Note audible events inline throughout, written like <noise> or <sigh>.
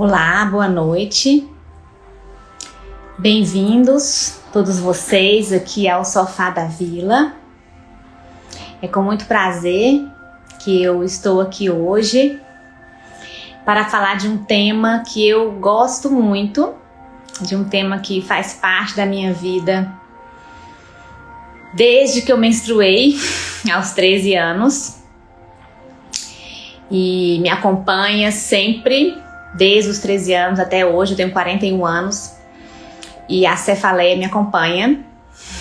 Olá, boa noite. Bem-vindos todos vocês aqui ao Sofá da Vila. É com muito prazer que eu estou aqui hoje para falar de um tema que eu gosto muito, de um tema que faz parte da minha vida desde que eu menstruei, <laughs> aos 13 anos, e me acompanha sempre desde os 13 anos até hoje, eu tenho 41 anos e a cefaleia me acompanha. <laughs>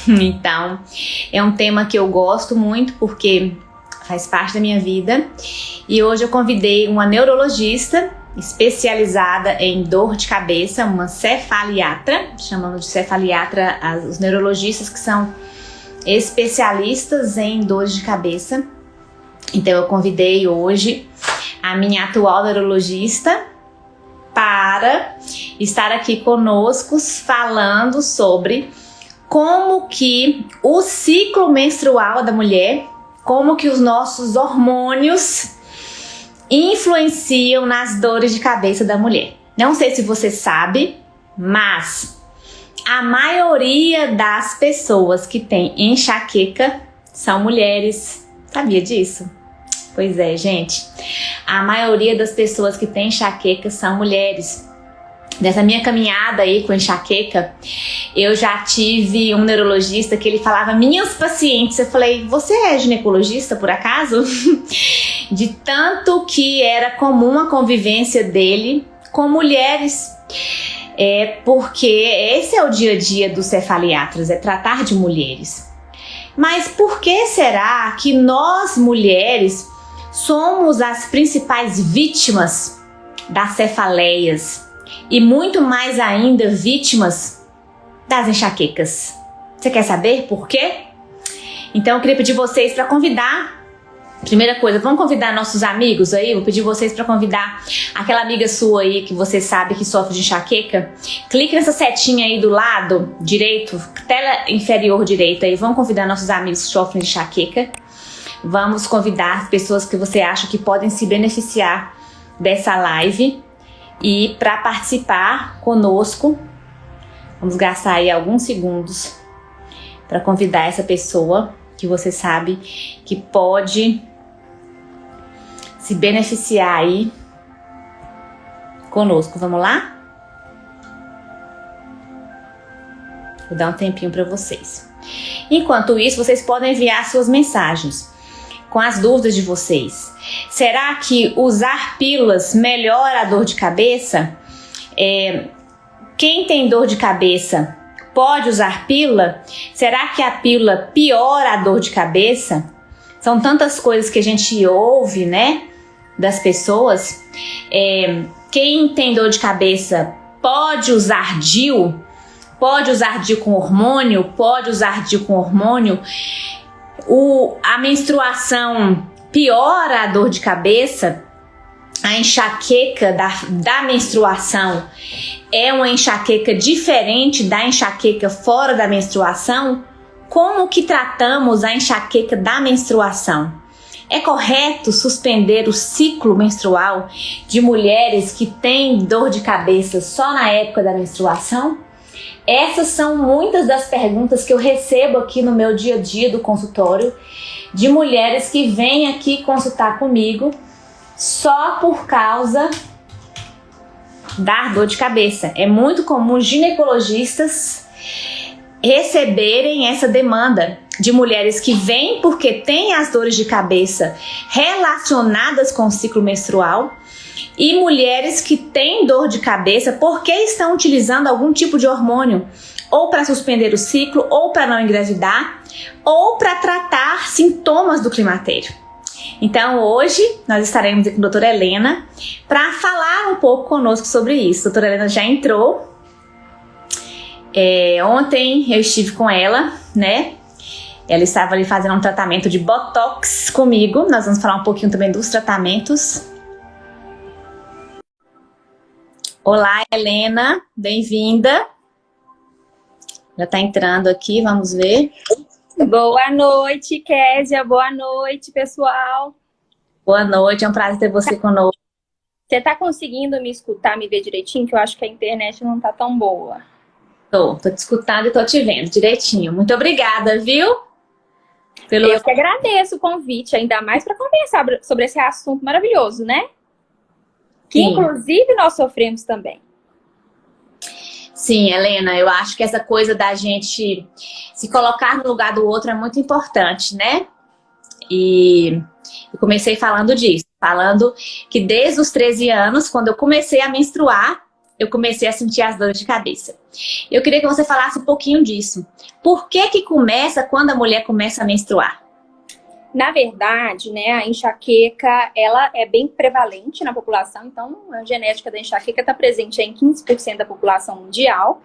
Então, é um tema que eu gosto muito porque faz parte da minha vida. E hoje eu convidei uma neurologista especializada em dor de cabeça, uma cefaliatra, chamamos de cefaliatra os neurologistas que são especialistas em dores de cabeça. Então eu convidei hoje a minha atual neurologista, para estar aqui conosco falando sobre como que o ciclo menstrual da mulher, como que os nossos hormônios influenciam nas dores de cabeça da mulher. Não sei se você sabe, mas a maioria das pessoas que tem enxaqueca são mulheres. Sabia disso? Pois é, gente. A maioria das pessoas que têm enxaqueca são mulheres. Nessa minha caminhada aí com enxaqueca, eu já tive um neurologista que ele falava minhas pacientes. Eu falei, você é ginecologista por acaso? <laughs> De tanto que era comum a convivência dele com mulheres. É porque esse é o dia a dia dos cefaliatras, é tratar de mulheres. Mas por que será que nós mulheres somos as principais vítimas das cefaleias e muito mais ainda vítimas das enxaquecas. Você quer saber por quê? Então eu queria pedir vocês para convidar Primeira coisa, vamos convidar nossos amigos aí? Vou pedir vocês para convidar aquela amiga sua aí que você sabe que sofre de enxaqueca. Clique nessa setinha aí do lado direito, tela inferior direita aí. Vamos convidar nossos amigos que sofrem de enxaqueca. Vamos convidar pessoas que você acha que podem se beneficiar dessa live e para participar conosco, vamos gastar aí alguns segundos para convidar essa pessoa que você sabe que pode se beneficiar aí conosco. Vamos lá? Vou dar um tempinho para vocês. Enquanto isso, vocês podem enviar suas mensagens com as dúvidas de vocês. Será que usar pílulas melhora a dor de cabeça? É, quem tem dor de cabeça pode usar pílula? Será que a pílula piora a dor de cabeça? São tantas coisas que a gente ouve, né, das pessoas. É, quem tem dor de cabeça pode usar DIU? Pode usar DIU com hormônio? Pode usar DIU com hormônio? O, a menstruação piora a dor de cabeça, a enxaqueca da, da menstruação é uma enxaqueca diferente da enxaqueca fora da menstruação? Como que tratamos a enxaqueca da menstruação? É correto suspender o ciclo menstrual de mulheres que têm dor de cabeça só na época da menstruação? Essas são muitas das perguntas que eu recebo aqui no meu dia a dia do consultório de mulheres que vêm aqui consultar comigo só por causa da dor de cabeça. É muito comum ginecologistas receberem essa demanda de mulheres que vêm porque têm as dores de cabeça relacionadas com o ciclo menstrual e mulheres que têm dor de cabeça porque estão utilizando algum tipo de hormônio, ou para suspender o ciclo, ou para não engravidar, ou para tratar sintomas do climatério. Então hoje nós estaremos aqui com a doutora Helena para falar um pouco conosco sobre isso. A doutora Helena já entrou. É, ontem eu estive com ela, né? Ela estava ali fazendo um tratamento de Botox comigo. Nós vamos falar um pouquinho também dos tratamentos. Olá, Helena, bem-vinda. Já está entrando aqui, vamos ver. Boa noite, Késia. Boa noite, pessoal. Boa noite, é um prazer ter você conosco. Você tá conseguindo me escutar, me ver direitinho? Que eu acho que a internet não tá tão boa. Tô, tô te escutando e tô te vendo direitinho. Muito obrigada, viu? Pelo... Eu que agradeço o convite, ainda mais para conversar sobre esse assunto maravilhoso, né? Que Sim. inclusive nós sofremos também. Sim, Helena, eu acho que essa coisa da gente se colocar no lugar do outro é muito importante, né? E eu comecei falando disso, falando que desde os 13 anos, quando eu comecei a menstruar, eu comecei a sentir as dores de cabeça. Eu queria que você falasse um pouquinho disso. Por que que começa quando a mulher começa a menstruar? Na verdade, né, a enxaqueca, ela é bem prevalente na população, então a genética da enxaqueca está presente em 15% da população mundial.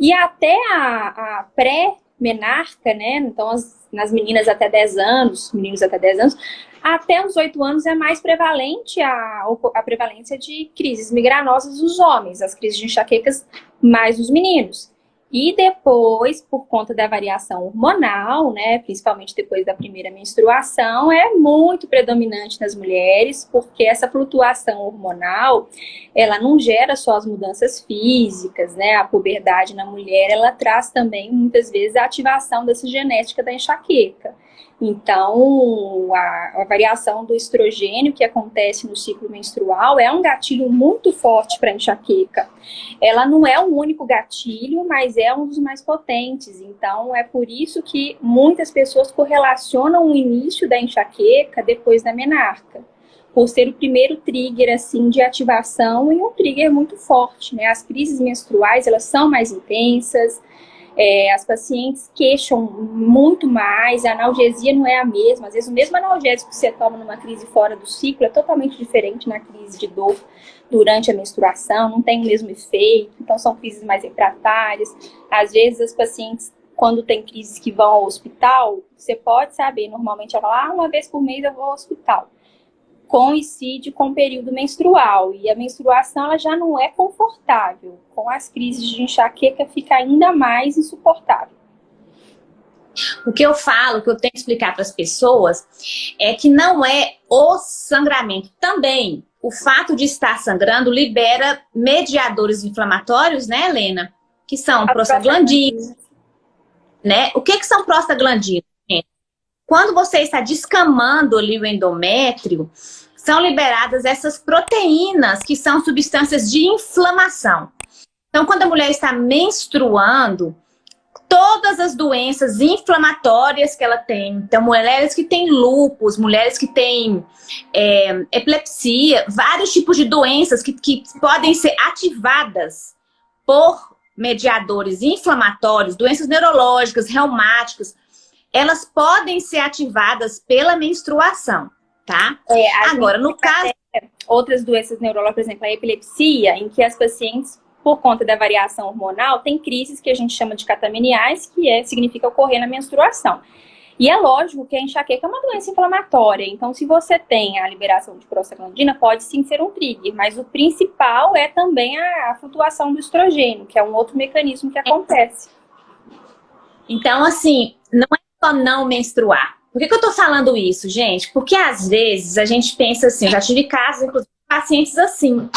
E até a, a pré-menarca, né, então as, nas meninas até 10 anos, meninos até 10 anos, até os 8 anos é mais prevalente a, a prevalência de crises migranosas dos homens, as crises de enxaquecas mais dos meninos. E depois, por conta da variação hormonal, né, principalmente depois da primeira menstruação, é muito predominante nas mulheres, porque essa flutuação hormonal, ela não gera só as mudanças físicas, né, a puberdade na mulher, ela traz também, muitas vezes, a ativação dessa genética da enxaqueca. Então, a, a, variação do estrogênio que acontece no ciclo menstrual é um gatilho muito forte para enxaqueca. Ela não é o único gatilho, mas é um dos mais potentes. Então, é por isso que muitas pessoas correlacionam o início da enxaqueca depois da menarca. Por ser o primeiro trigger, assim, de ativação e um trigger muito forte, né? As crises menstruais, elas são mais intensas, é, as pacientes queixam muito mais, a analgesia não é a mesma. Às vezes o mesmo analgésico que você toma numa crise fora do ciclo é totalmente diferente na crise de dor durante a menstruação, não tem o mesmo efeito, então são crises mais refratárias. Às vezes as pacientes, quando tem crises que vão ao hospital, você pode saber, normalmente ela fala, ah, uma vez por mês eu vou ao hospital coincide com o período menstrual e a menstruação ela já não é confortável. Com as crises de enxaqueca fica ainda mais insuportável. O que eu falo, o que eu tenho que explicar para as pessoas é que não é o sangramento. Também, o fato de estar sangrando libera mediadores inflamatórios, né, Helena? Que são prostaglandinas. Né? O que, que são prostaglandinas? Quando você está descamando ali o endométrio, são liberadas essas proteínas, que são substâncias de inflamação. Então, quando a mulher está menstruando, todas as doenças inflamatórias que ela tem, então mulheres que têm lúpus, mulheres que têm é, epilepsia, vários tipos de doenças que, que podem ser ativadas por mediadores inflamatórios, doenças neurológicas, reumáticas, elas podem ser ativadas pela menstruação tá? É, Agora, no caso... Outras doenças neurológicas, por exemplo, a epilepsia, em que as pacientes, por conta da variação hormonal, têm crises que a gente chama de catameniais, que é, significa ocorrer na menstruação. E é lógico que a enxaqueca é uma doença inflamatória, então se você tem a liberação de prostaglandina, pode sim ser um trigger, mas o principal é também a, a flutuação do estrogênio, que é um outro mecanismo que acontece. Então, assim, não é só não menstruar, por que, que eu tô falando isso, gente? Porque às vezes a gente pensa assim, já tive casos, inclusive, pacientes assim,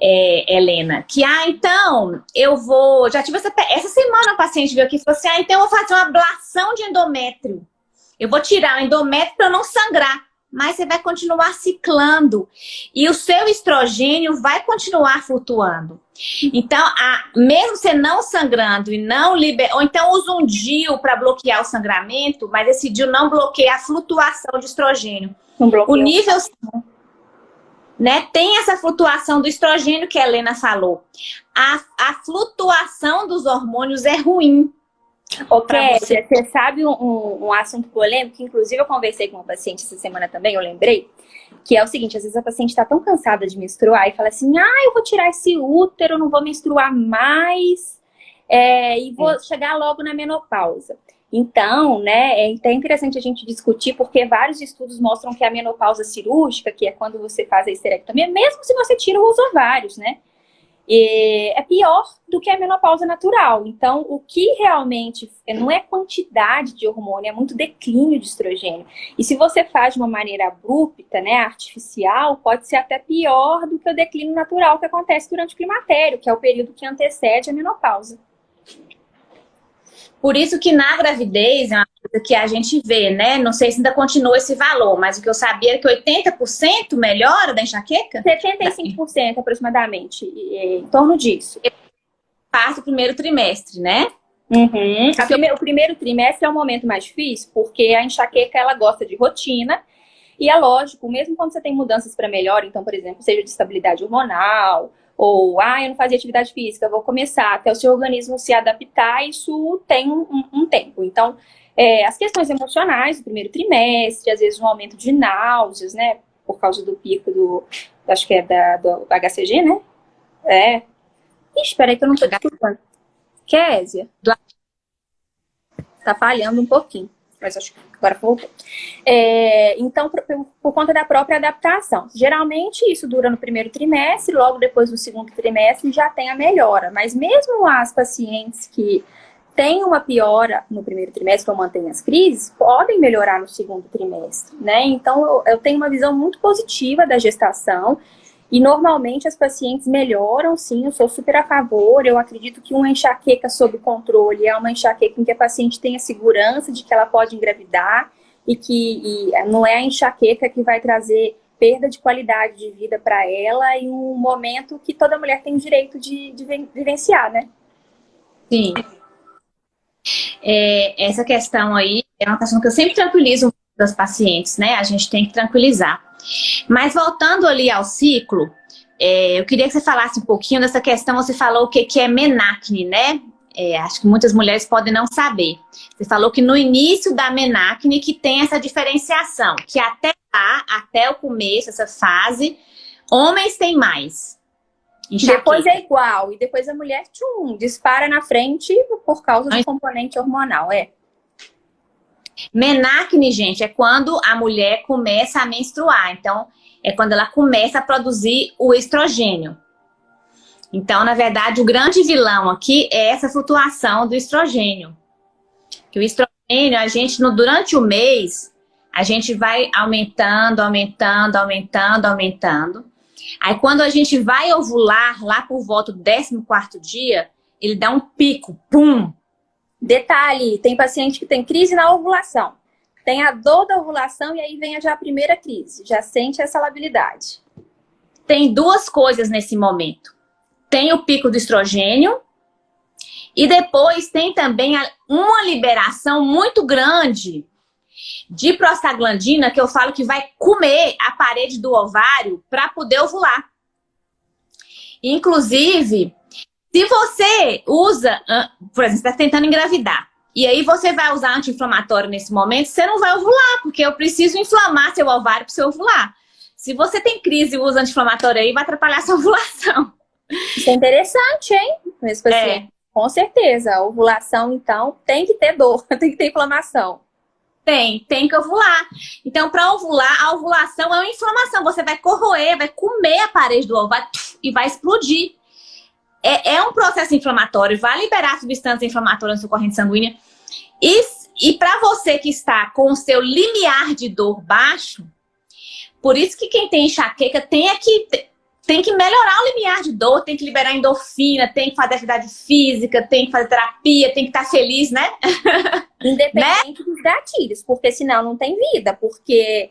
é, Helena, que, ah, então, eu vou... Já tive essa, essa semana um paciente veio aqui e falou assim, ah, então eu vou fazer uma ablação de endométrio. Eu vou tirar o endométrio para não sangrar mas você vai continuar ciclando. E o seu estrogênio vai continuar flutuando. Então, a, mesmo você não sangrando e não liberando, ou então usa um DIU para bloquear o sangramento, mas esse DIU não bloqueia a flutuação de estrogênio. O nível né, tem essa flutuação do estrogênio que a Helena falou. A, a flutuação dos hormônios é ruim. Ô, você. você sabe um, um, assunto polêmico, que inclusive eu conversei com uma paciente essa semana também, eu lembrei, que é o seguinte, às vezes a paciente está tão cansada de menstruar e fala assim, ah, eu vou tirar esse útero, não vou menstruar mais, é, e vou é. chegar logo na menopausa. Então, né, é até interessante a gente discutir, porque vários estudos mostram que a menopausa cirúrgica, que é quando você faz a esterectomia, mesmo se você tira os ovários, né, é pior do que a menopausa natural. Então, o que realmente não é quantidade de hormônio, é muito declínio de estrogênio. E se você faz de uma maneira abrupta, né, artificial, pode ser até pior do que o declínio natural que acontece durante o climatério, que é o período que antecede a menopausa. Por isso que na gravidez é uma coisa que a gente vê, né? Não sei se ainda continua esse valor, mas o que eu sabia é que 80% melhora da enxaqueca? 75% aproximadamente, em torno disso. Parte do primeiro trimestre, né? Uhum. O primeiro trimestre é o momento mais difícil, porque a enxaqueca ela gosta de rotina. E é lógico, mesmo quando você tem mudanças para melhor, então, por exemplo, seja de estabilidade hormonal, ou, ah, eu não fazia atividade física, vou começar, até o seu organismo se adaptar, isso tem um, um tempo. Então, é, as questões emocionais do primeiro trimestre, às vezes um aumento de náuseas, né, por causa do pico do, acho que é da, do HCG, né? É. Ixi, peraí que eu não tô escutando. Késia? Tá falhando um pouquinho mas acho que agora voltou. É, então, por, por, conta da própria adaptação. Geralmente, isso dura no primeiro trimestre, logo depois do segundo trimestre já tem a melhora. Mas mesmo as pacientes que têm uma piora no primeiro trimestre ou mantêm as crises, podem melhorar no segundo trimestre, né? Então, eu, eu tenho uma visão muito positiva da gestação e normalmente as pacientes melhoram, sim, eu sou super a favor. Eu acredito que uma enxaqueca sob controle é uma enxaqueca em que a paciente tenha segurança de que ela pode engravidar e que e não é a enxaqueca que vai trazer perda de qualidade de vida para ela em um momento que toda mulher tem direito de, de vivenciar, né? Sim. É, essa questão aí é uma questão que eu sempre tranquilizo das pacientes, né? A gente tem que tranquilizar. Mas voltando ali ao ciclo, é, eu queria que você falasse um pouquinho dessa questão, você falou o que, que é menacne, né? É, acho que muitas mulheres podem não saber. Você falou que no início da menacne que tem essa diferenciação, que até lá, até o começo, essa fase, homens têm mais. Enxaqueca. Depois é igual, e depois a mulher, tchum, dispara na frente por causa do componente hormonal, é. Menacne, gente, é quando a mulher começa a menstruar. Então, é quando ela começa a produzir o estrogênio. Então, na verdade, o grande vilão aqui é essa flutuação do estrogênio. Que o estrogênio, a gente, no, durante o mês, a gente vai aumentando, aumentando, aumentando, aumentando. Aí, quando a gente vai ovular, lá por volta do 14º dia, ele dá um pico, pum, Detalhe, tem paciente que tem crise na ovulação. Tem a dor da ovulação e aí vem já a primeira crise. Já sente essa labilidade. Tem duas coisas nesse momento. Tem o pico do estrogênio e depois tem também uma liberação muito grande de prostaglandina, que eu falo que vai comer a parede do ovário para poder ovular. Inclusive, se você usa, por exemplo, está tentando engravidar, e aí você vai usar anti-inflamatório nesse momento, você não vai ovular, porque eu preciso inflamar seu ovário para você ovular. Se você tem crise e usa anti-inflamatório aí, vai atrapalhar sua <laughs> ovulação. Isso é interessante, hein? Mesmo assim, é. Com certeza. A ovulação, então, tem que ter dor, <laughs> tem que ter inflamação. Tem, tem que ovular. Então, para ovular, a ovulação é uma inflamação. Você vai corroer, vai comer a parede do ovário e vai explodir é, é um processo inflamatório, vai liberar substância inflamatória na sua corrente sanguínea. E, e para você que está com o seu limiar de dor baixo, por isso que quem tem enxaqueca tem que, tem que melhorar o limiar de dor, tem que liberar endorfina, tem que fazer atividade física, tem que fazer terapia, tem que estar feliz, né? <laughs> Independente né? dos gatilhos, porque senão não tem vida, porque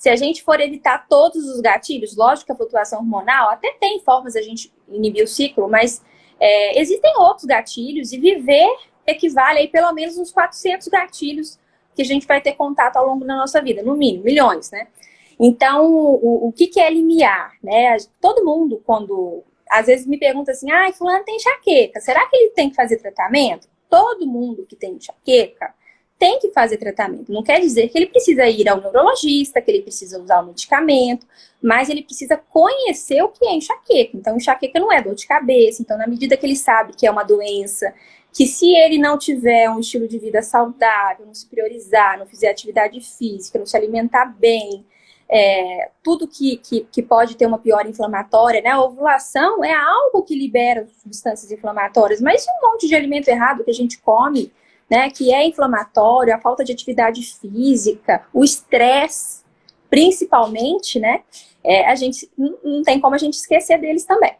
se a gente for evitar todos os gatilhos, lógico que a flutuação hormonal até tem formas a gente inibir o ciclo, mas é, existem outros gatilhos e viver equivale aí pelo menos uns 400 gatilhos que a gente vai ter contato ao longo da nossa vida, no mínimo, milhões, né? Então, o, o que, que é limiar, né? Todo mundo, quando às vezes me pergunta assim, ah, fulano tem enxaqueca, será que ele tem que fazer tratamento? Todo mundo que tem enxaqueca tem que fazer tratamento. Não quer dizer que ele precisa ir ao neurologista, que ele precisa usar o medicamento, mas ele precisa conhecer o que é enxaqueca. Então, enxaqueca não é dor de cabeça. Então, na medida que ele sabe que é uma doença, que se ele não tiver um estilo de vida saudável, não se priorizar, não fizer atividade física, não se alimentar bem, é, tudo que, que, que, pode ter uma pior inflamatória, né? A ovulação é algo que libera substâncias inflamatórias, mas um monte de alimento errado que a gente come, né? Que é inflamatório, a falta de atividade física, o estresse, principalmente, né? É, a gente não tem como a gente esquecer deles também.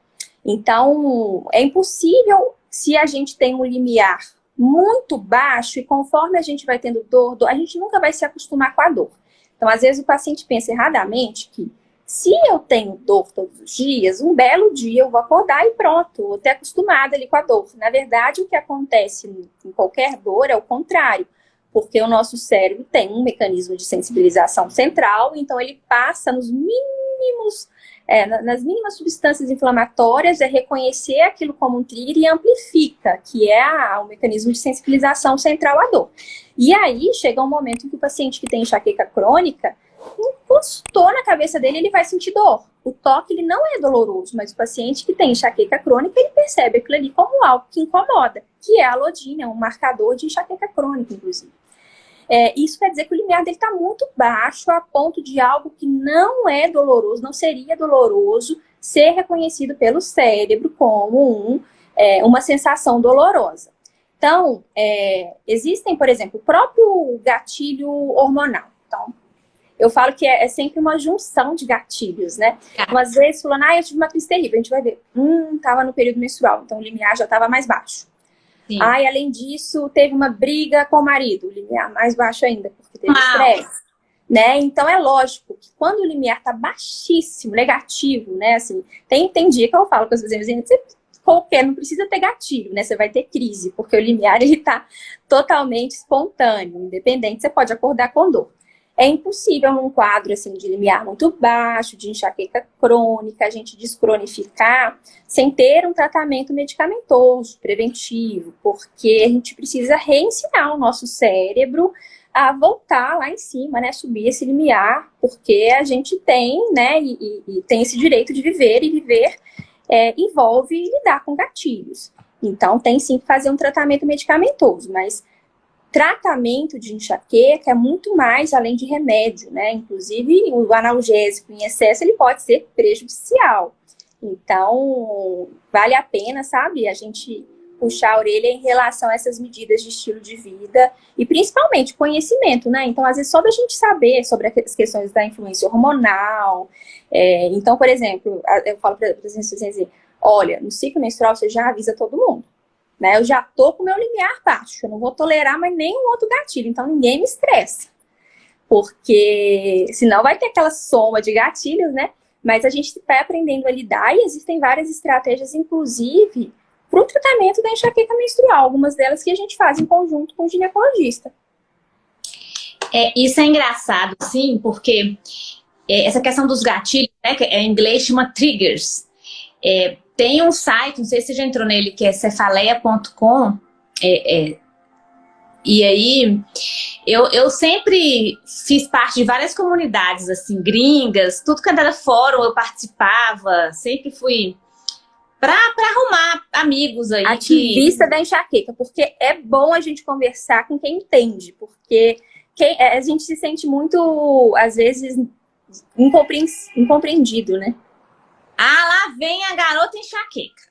Então, é impossível se a gente tem um limiar muito baixo e conforme a gente vai tendo dor, dor, a gente nunca vai se acostumar com a dor. Então, às vezes o paciente pensa erradamente que se eu tenho dor todos os dias, um belo dia eu vou acordar e pronto, vou ter acostumado ali com a dor. Na verdade, o que acontece em qualquer dor é o contrário, porque o nosso cérebro tem um mecanismo de sensibilização central, então ele passa nos mínimos é, nas mínimas substâncias inflamatórias, é reconhecer aquilo como um trigger e amplifica, que é a, o mecanismo de sensibilização central à dor. E aí chega um momento em que o paciente que tem enxaqueca crônica, encostou na cabeça dele, ele vai sentir dor. O toque ele não é doloroso, mas o paciente que tem enxaqueca crônica, ele percebe aquilo ali como algo que incomoda, que é a lodina, um marcador de enxaqueca crônica, inclusive. É, isso quer dizer que o limiar dele está muito baixo, a ponto de algo que não é doloroso, não seria doloroso, ser reconhecido pelo cérebro como um, é, uma sensação dolorosa. Então, é, existem, por exemplo, o próprio gatilho hormonal. Então, eu falo que é, é sempre uma junção de gatilhos, né? Tá. Umas vezes falando, ah, eu tive uma crise terrível, a gente vai ver, hum, tava no período menstrual, então o limiar já estava mais baixo. Sim. Ai, além disso, teve uma briga com o marido, o limiar mais baixo ainda, porque teve estresse. Né? Então é lógico que quando o limiar está baixíssimo, negativo, né? Assim, tem, tem dia que eu falo com as pessoas, você qualquer, não precisa ter gatilho, né? Você vai ter crise, porque o limiar ele tá totalmente espontâneo, independente, você pode acordar com dor. É impossível num quadro assim de limiar muito baixo, de enxaqueca crônica, a gente descronificar sem ter um tratamento medicamentoso, preventivo, porque a gente precisa reensinar o nosso cérebro a voltar lá em cima, né, subir esse limiar, porque a gente tem, né, e, e, tem esse direito de viver, e viver é, envolve lidar com gatilhos. Então, tem sim que fazer um tratamento medicamentoso, mas tratamento de enxaqueca é muito mais além de remédio, né? Inclusive, o analgésico em excesso, ele pode ser prejudicial. Então, vale a pena, sabe, a gente puxar a orelha em relação a essas medidas de estilo de vida e principalmente conhecimento, né? Então, às vezes, só da gente saber sobre as questões da influência hormonal. É, então, por exemplo, eu falo para as pessoas assim, olha, no ciclo menstrual você já avisa todo mundo. Né? Eu já tô com o meu limiar baixo, eu não vou tolerar mais nenhum outro gatilho, então ninguém me estressa. Porque senão vai ter aquela soma de gatilhos, né? Mas a gente vai aprendendo a lidar e existem várias estratégias, inclusive, para o tratamento da enxaqueca menstrual. Algumas delas que a gente faz em conjunto com o ginecologista. É, isso é engraçado, sim, porque é, essa questão dos gatilhos, né, que é, em inglês chama triggers, é, tem um site, não sei se você já entrou nele, que é cefaleia.com. É, é, e aí, eu, eu sempre fiz parte de várias comunidades, assim, gringas, tudo que era fórum eu participava, sempre fui para arrumar amigos aí. Ativista que... da enxaqueca, porque é bom a gente conversar com quem entende, porque quem, é, a gente se sente muito, às vezes, incompreendido, né? Ah, lá vem a garota enxaqueca.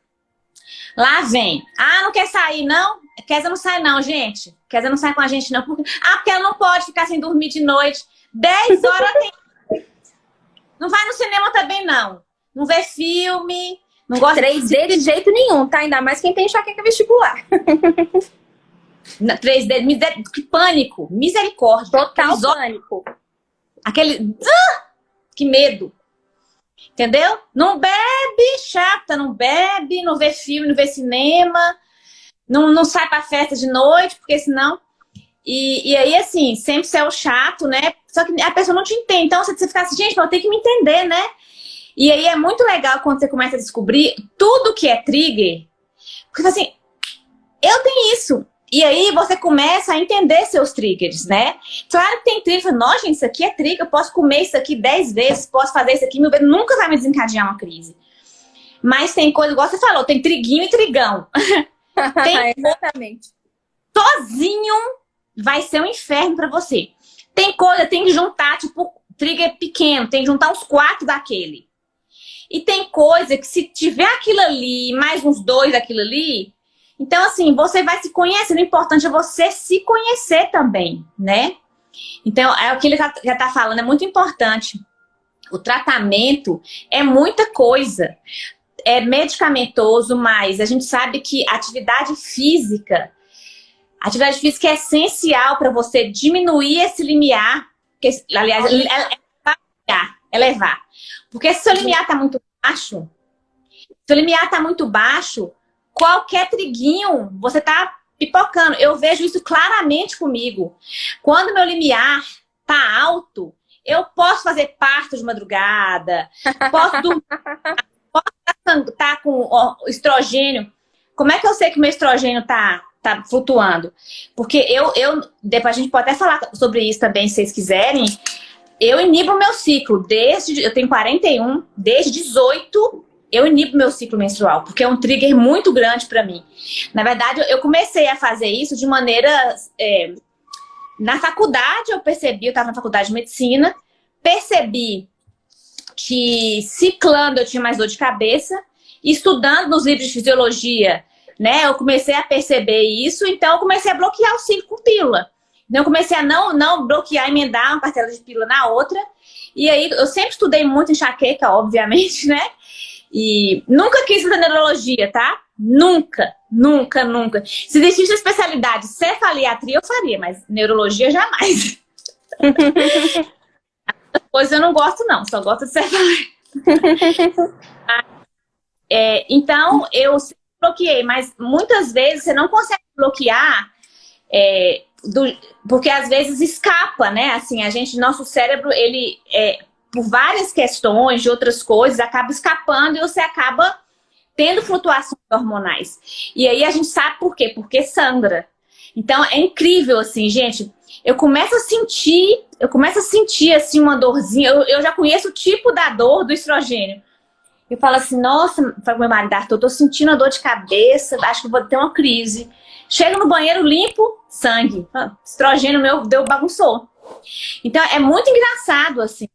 Lá vem. Ah, não quer sair, não? Kézia não sai, não, gente. Kézia não sai com a gente, não. Porque... Ah, porque ela não pode ficar sem dormir de noite. 10 horas tem. Não vai no cinema também, não. Não vê filme. Não gosta 3D de... de jeito nenhum, tá? Ainda mais quem tem enxaqueca vestibular. 3D, miser... que pânico. Misericórdia. Total pânico. Aquele... Ah! Que medo. Entendeu? Não bebe, chata, não bebe, não vê filme, não vê cinema, não, não sai pra festa de noite, porque senão... E, e aí, assim, sempre você é o chato, né? Só que a pessoa não te entende. Então, você fica assim, gente, eu tenho que me entender, né? E aí é muito legal quando você começa a descobrir tudo que é trigger. Porque assim, eu tenho isso. E aí você começa a entender seus triggers, né? Claro que tem trigger, nossa, gente, isso aqui é trigger, eu posso comer isso aqui dez vezes, posso fazer isso aqui mil vezes, nunca vai me desencadear uma crise. Mas tem coisa, igual você falou, tem triguinho e trigão. <laughs> tem Exatamente. Sozinho vai ser um inferno para você. Tem coisa, tem que juntar, tipo, trigger pequeno, tem que juntar uns quatro daquele. E tem coisa que se tiver aquilo ali, mais uns dois daquilo ali, então assim, você vai se conhecer. O importante é você se conhecer também, né? Então, é o que ele já, já tá falando, é muito importante. O tratamento é muita coisa. É medicamentoso, mas a gente sabe que atividade física, atividade física é essencial para você diminuir esse limiar, que, aliás, elevar, elevar. Porque se o seu limiar está muito baixo, se o limiar está muito baixo, qualquer triguinho, você está pipocando. Eu vejo isso claramente comigo. Quando meu limiar tá alto, eu posso fazer parto de madrugada, posso dormir, <laughs> posso estar tá com estrogênio. Como é que eu sei que meu estrogênio tá, tá flutuando? Porque eu, eu, depois a gente pode até falar sobre isso também, se vocês quiserem. Eu inibo meu ciclo desde, eu tenho 41, desde 18 eu inibo meu ciclo menstrual, porque é um trigger muito grande para mim. Na verdade, eu comecei a fazer isso de maneira... É, na faculdade eu percebi, eu estava na faculdade de medicina, percebi que ciclando eu tinha mais dor de cabeça, estudando nos livros de fisiologia, né, eu comecei a perceber isso, então eu comecei a bloquear o ciclo com pílula. Então eu comecei a não, não bloquear, emendar uma parcela de pílula na outra, e aí eu sempre estudei muito enxaqueca, obviamente, <laughs> né, e nunca quis fazer neurologia, tá? Nunca, nunca, nunca. Se existisse a especialidade cefaliatria, eu faria, mas neurologia jamais. <laughs> Pois eu não gosto não, só gosto de cefalia. <laughs> é, então, eu bloqueei, mas muitas vezes você não consegue bloquear é, do, porque às vezes escapa, né? Assim, a gente, nosso cérebro, ele é, por várias questões de outras coisas, acaba escapando e você acaba tendo flutuações hormonais. E aí a gente sabe por quê? Porque sangra. Então é incrível, assim, gente. Eu começo a sentir, eu começo a sentir, assim, uma dorzinha. Eu, eu já conheço o tipo da dor do estrogênio. Eu falo assim, nossa, para meu marido, Arthur, eu tô sentindo a dor de cabeça, acho que vou ter uma crise. Chego no banheiro, limpo, sangue. Ah, estrogênio meu deu bagunçou. Então é muito engraçado, assim.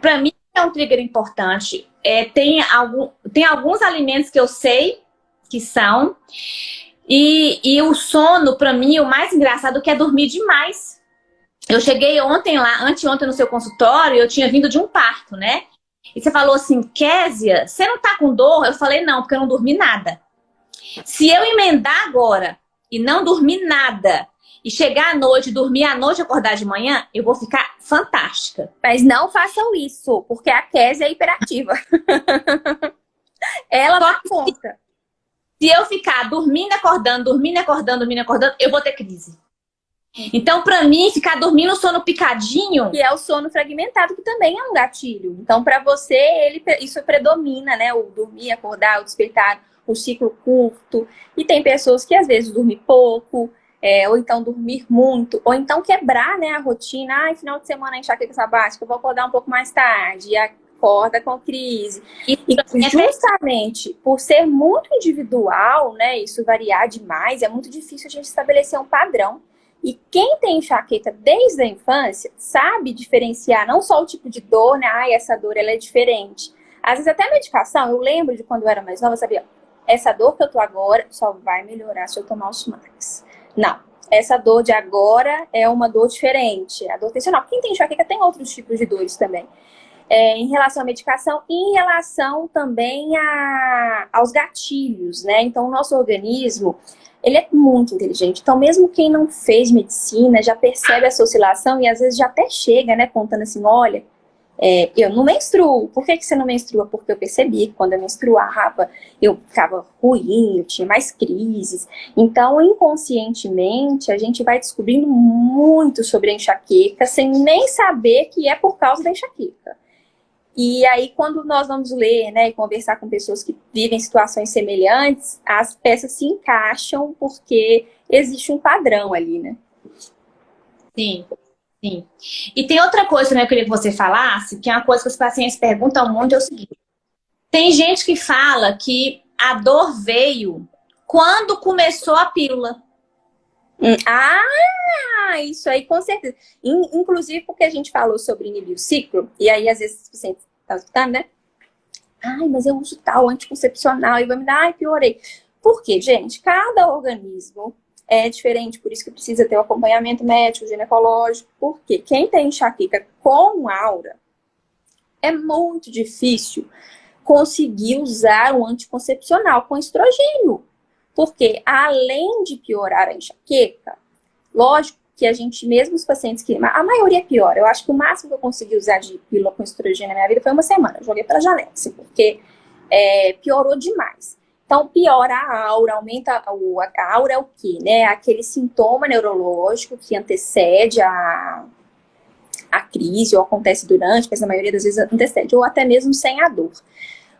Para mim é um trigger importante. É, tem, algum, tem alguns alimentos que eu sei que são. E, e o sono, para mim, o mais engraçado que é dormir demais. Eu cheguei ontem lá, anteontem no seu consultório, eu tinha vindo de um parto, né? E você falou assim, Késia, você não tá com dor? Eu falei, não, porque eu não dormi nada. Se eu emendar agora e não dormir nada, e chegar à noite, dormir à noite e acordar de manhã, eu vou ficar fantástica. Mas não façam isso, porque a Kézia é hiperativa. <laughs> Ela dá conta. Se eu ficar dormindo, acordando, dormindo, acordando, dormindo, acordando, eu vou ter crise. Então, para mim, ficar dormindo sono picadinho... Que é o sono fragmentado, que também é um gatilho. Então, para você, ele, isso predomina, né? O dormir, acordar, o despertar, o ciclo curto. E tem pessoas que, às vezes, dormem pouco, é, ou então dormir muito, ou então quebrar né, a rotina. Ai, final de semana enxaqueca sabática, eu vou acordar um pouco mais tarde, e acorda com crise. E, e justamente por ser muito individual, né, isso variar demais, é muito difícil a gente estabelecer um padrão. E quem tem enxaqueca desde a infância sabe diferenciar não só o tipo de dor, né? Ai, essa dor ela é diferente. Às vezes até medicação, eu lembro de quando eu era mais nova, eu sabia, essa dor que eu tô agora só vai melhorar se eu tomar os Max. Não. Essa dor de agora é uma dor diferente. A dor tensional. Quem tem enxaqueca tem outros tipos de dores também. É, em relação à medicação e em relação também a, aos gatilhos, né? Então, o nosso organismo, ele é muito inteligente. Então, mesmo quem não fez medicina já percebe essa oscilação e às vezes já até chega, né, contando assim, olha, é, eu não menstruo. Por que, que você não menstrua? Porque eu percebi que quando eu menstruava, eu ficava ruim, eu tinha mais crises. Então, inconscientemente, a gente vai descobrindo muito sobre a enxaqueca, sem nem saber que é por causa da enxaqueca. E aí, quando nós vamos ler né, e conversar com pessoas que vivem situações semelhantes, as peças se encaixam porque existe um padrão ali, né? Sim. Sim. E tem outra coisa também que eu queria que você falasse, que é uma coisa que os pacientes perguntam muito, é o seguinte. Tem gente que fala que a dor veio quando começou a pílula. Hum, ah, isso aí com certeza. Inclusive porque a gente falou sobre inibir o ciclo, e aí às vezes você está escutando, né? Ai, mas eu uso tal anticoncepcional e vai me dar, ai, piorei. Por quê, gente? Cada organismo é diferente, por isso que precisa ter o acompanhamento médico, ginecológico, porque quem tem enxaqueca com aura é muito difícil conseguir usar um anticoncepcional com estrogênio. Porque além de piorar a enxaqueca, lógico que a gente, mesmo os pacientes que... A maioria é pior. Eu acho que o máximo que eu consegui usar de pílula com estrogênio na minha vida foi uma semana. Eu joguei pela janela, porque é, piorou demais. Então, piora a aura, aumenta a aura é o quê? Né? Aquele sintoma neurológico que antecede a, a crise, ou acontece durante, mas na maioria das vezes antecede, ou até mesmo sem a dor.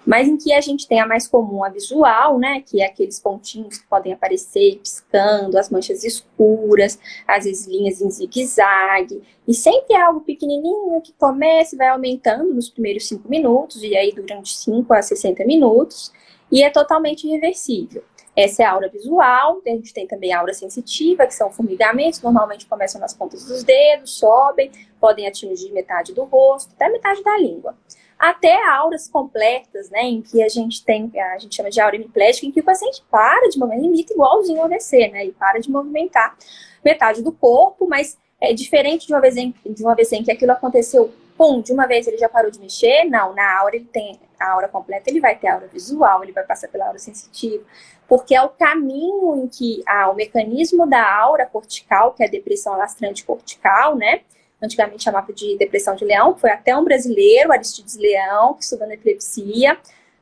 Mas em que a gente tem a mais comum, a visual, né? Que é aqueles pontinhos que podem aparecer piscando, as manchas escuras, às vezes linhas em zigue-zague. E sempre é algo pequenininho que começa e vai aumentando nos primeiros 5 minutos, e aí durante 5 a 60 minutos e é totalmente reversível. Essa é a aura visual, a gente tem também a aura sensitiva, que são formigamentos, normalmente começam nas pontas dos dedos, sobem, podem atingir metade do rosto, até metade da língua. Até auras completas, né, em que a gente tem, a gente chama de aura hemiplégica, em que o paciente para de movimentar, imita igualzinho ao AVC, né, e para de movimentar metade do corpo, mas é diferente de uma vez em, de uma vez em que aquilo aconteceu pum, de uma vez ele já parou de mexer, não, na aura ele tem a aura completa, ele vai ter a aura visual, ele vai passar pela aura sensitiva, porque é o caminho em que ah, o mecanismo da aura cortical, que é a depressão lastrante cortical, né, antigamente chamava de depressão de leão, foi até um brasileiro, Aristides Leão, que estudando epilepsia,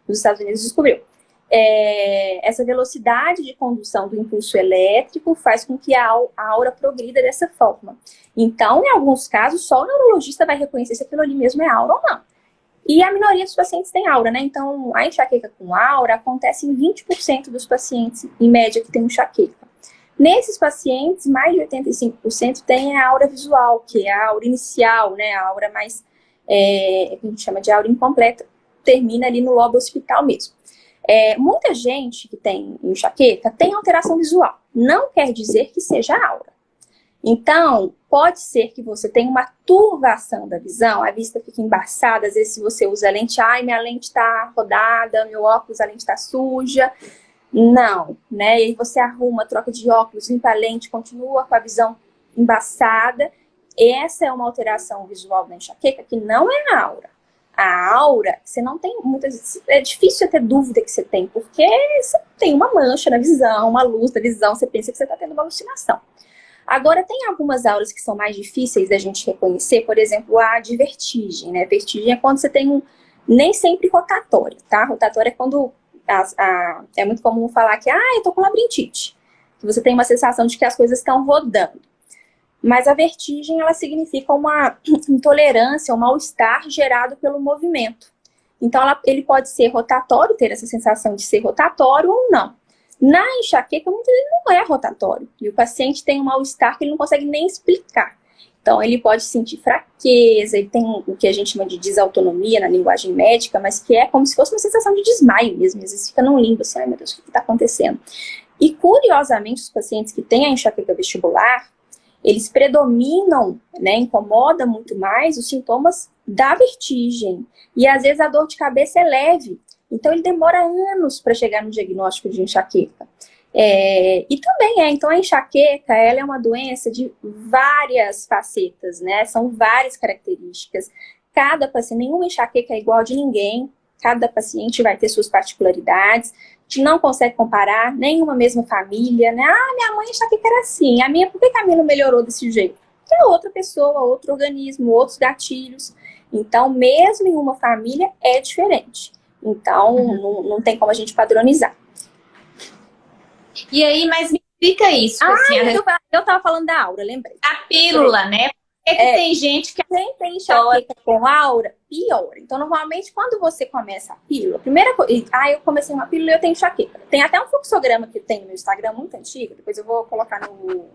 nos Estados Unidos descobriu. É, essa velocidade de condução do impulso elétrico faz com que a, aura progrida dessa forma. Então, em alguns casos, só o neurologista vai reconhecer se aquilo ali mesmo é aura ou não. E a minoria dos pacientes tem aura, né? Então, a enxaqueca com aura acontece em 20% dos pacientes, em média, que tem enxaqueca. Nesses pacientes, mais de 85% tem a aura visual, que é a aura inicial, né? A aura mais, é, que a gente chama de aura incompleta, termina ali no lobo hospital mesmo. É, muita gente que tem enxaqueca tem alteração visual. Não quer dizer que seja aura. Então, pode ser que você tenha uma turvação da visão, a vista fica embaçada, às vezes se você usa lente, ai, minha lente está rodada, meu óculos, a lente está suja. Não, né? E aí você arruma, troca de óculos, limpa a lente, continua com a visão embaçada. Essa é uma alteração visual da enxaqueca que não é aura a aura, você não tem muitas... É difícil ter dúvida que você tem, porque você tem uma mancha na visão, uma luz na visão, você pensa que você está tendo uma alucinação. Agora, tem algumas auras que são mais difíceis da gente reconhecer, por exemplo, a de vertigem, né? Vertigem é quando você tem um... Nem sempre rotatório, tá? Rotatório é quando... A, a, é muito comum falar que, ah, eu tô com labirintite. Que você tem uma sensação de que as coisas estão rodando. Mas a vertigem, ela significa uma <clears throat> intolerância, um mal-estar gerado pelo movimento. Então, ela, ele pode ser rotatório, ter essa sensação de ser rotatório ou não. Na enxaqueca, muitas vezes não é rotatório. E o paciente tem um mal-estar que ele não consegue nem explicar. Então, ele pode sentir fraqueza, ele tem o que a gente chama de desautonomia na linguagem médica, mas que é como se fosse uma sensação de desmaio mesmo. Às vezes fica num limbo, assim, ai meu Deus, o que está acontecendo? E, curiosamente, os pacientes que têm a enxaqueca vestibular, eles predominam, né, incomoda muito mais os sintomas da vertigem. E às vezes a dor de cabeça é leve. Então ele demora anos para chegar no diagnóstico de enxaqueca. É, e também é, então a enxaqueca, ela é uma doença de várias facetas, né? São várias características. Cada paciente, nenhuma enxaqueca é igual de ninguém, cada paciente vai ter suas particularidades gente não consegue comparar nenhuma mesma família, né? Ah, minha mãe que era assim, a minha, por que a minha não melhorou desse jeito? Porque é outra pessoa, outro organismo, outros gatilhos. Então, mesmo em uma família, é diferente. Então, uhum. não, não tem como a gente padronizar. E aí, mas me explica isso. Ah, assim, eu, eu tava falando da aura, lembrei. A pílula, né? É que é, tem gente que... Quem tem enxaqueca com aura, piora. Então, normalmente, quando você começa a pílula, primeira coisa... Ah, eu comecei uma pílula e eu tenho enxaqueca. Tem até um fluxograma que tem no meu Instagram, muito antigo, depois eu vou colocar no,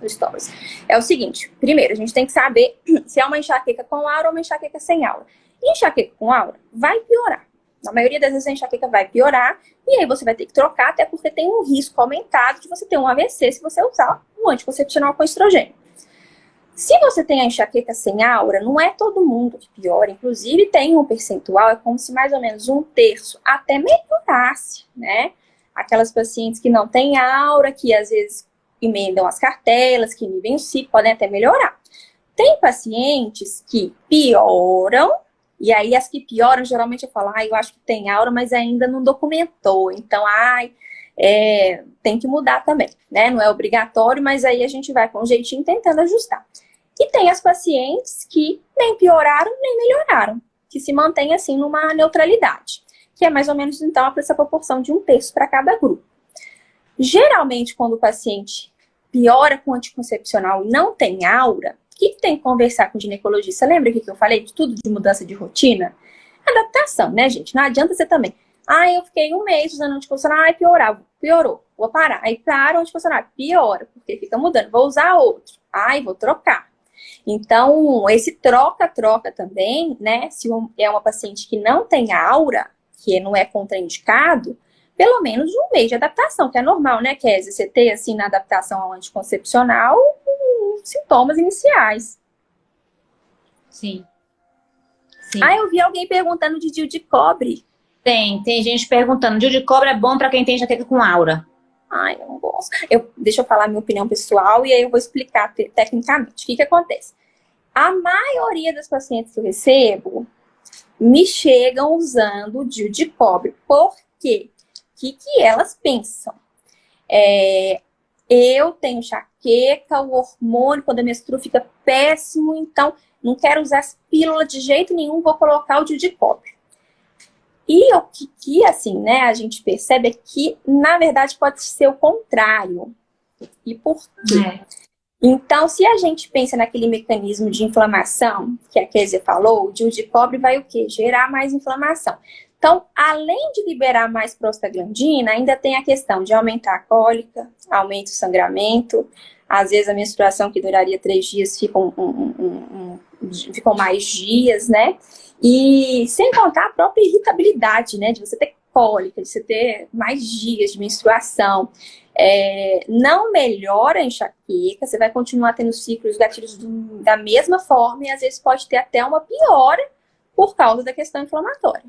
no Stories. É o seguinte, primeiro, a gente tem que saber <clears throat> se é uma enxaqueca com aura ou uma enxaqueca sem aura. E enxaqueca com aura vai piorar. Na maioria das vezes a enxaqueca vai piorar, e aí você vai ter que trocar, até porque tem um risco aumentado de você ter um AVC se você usar o anticoncepcional com estrogênio. Se você tem a enxaqueca sem aura, não é todo mundo que piora, inclusive tem um percentual, é como se mais ou menos um terço até melhorasse, né? Aquelas pacientes que não têm aura, que às vezes emendam as cartelas, que inibem o ciclo, podem até melhorar. Tem pacientes que pioram, e aí as que pioram, geralmente eu falo, ah, eu acho que tem aura, mas ainda não documentou. Então, ai, é, tem que mudar também, né? Não é obrigatório, mas aí a gente vai com jeitinho tentando ajustar. E tem as pacientes que nem pioraram, nem melhoraram, que se mantém assim numa neutralidade, que é mais ou menos então essa proporção de um terço para cada grupo. Geralmente, quando o paciente piora com anticoncepcional e não tem aura, que, que, tem que conversar com o ginecologista? Lembra que eu falei de tudo de mudança de rotina? Adaptação, né, gente? Não adianta você também. Ah, eu fiquei um mês usando anticoncepcional, aí piorava, piorou, vou parar. Aí para o anticoncepcional, piora, porque fica mudando. Vou usar outro. Ai, vou trocar. Então, esse troca-troca também, né? Se é uma paciente que não tem aura, que não é contraindicado, pelo menos um mês de adaptação, que é normal, né, Kézia? Você ter, assim, na adaptação ao anticoncepcional, sintomas iniciais. Sim. Sim. Ah, eu vi alguém perguntando de DIU de cobre. Tem, tem gente perguntando. DIU de cobre é bom para quem tem jaqueta com aura. Ai, eu não gosto. Eu, deixa eu falar minha opinião pessoal e aí eu vou explicar tecnicamente. O que, que acontece? A maioria das pacientes que eu recebo me chegam usando DIU de cobre. Por quê? Que, que elas pensam. É, eu tenho enxaqueca, o hormônio, quando a menstrua fica péssimo, então não quero usar as pílulas de jeito nenhum, vou colocar o de cobre. E o que, que, assim, né, a gente percebe é que, na verdade, pode ser o contrário. E por quê? É. Então, se a gente pensa naquele mecanismo de inflamação, que a Kézia falou, o de cobre vai o quê? Gerar mais inflamação. Então, além de liberar mais prostaglandina, ainda tem a questão de aumentar a cólica, aumenta o sangramento, às vezes a menstruação que duraria três dias fica um, um, um, ficam mais dias, né? E sem contar a própria irritabilidade, né? De você ter cólica, de você ter mais dias de menstruação. É, não melhora a enxaqueca, você vai continuar tendo ciclos gatilhos do, da mesma forma e às vezes pode ter até uma piora por causa da questão inflamatória.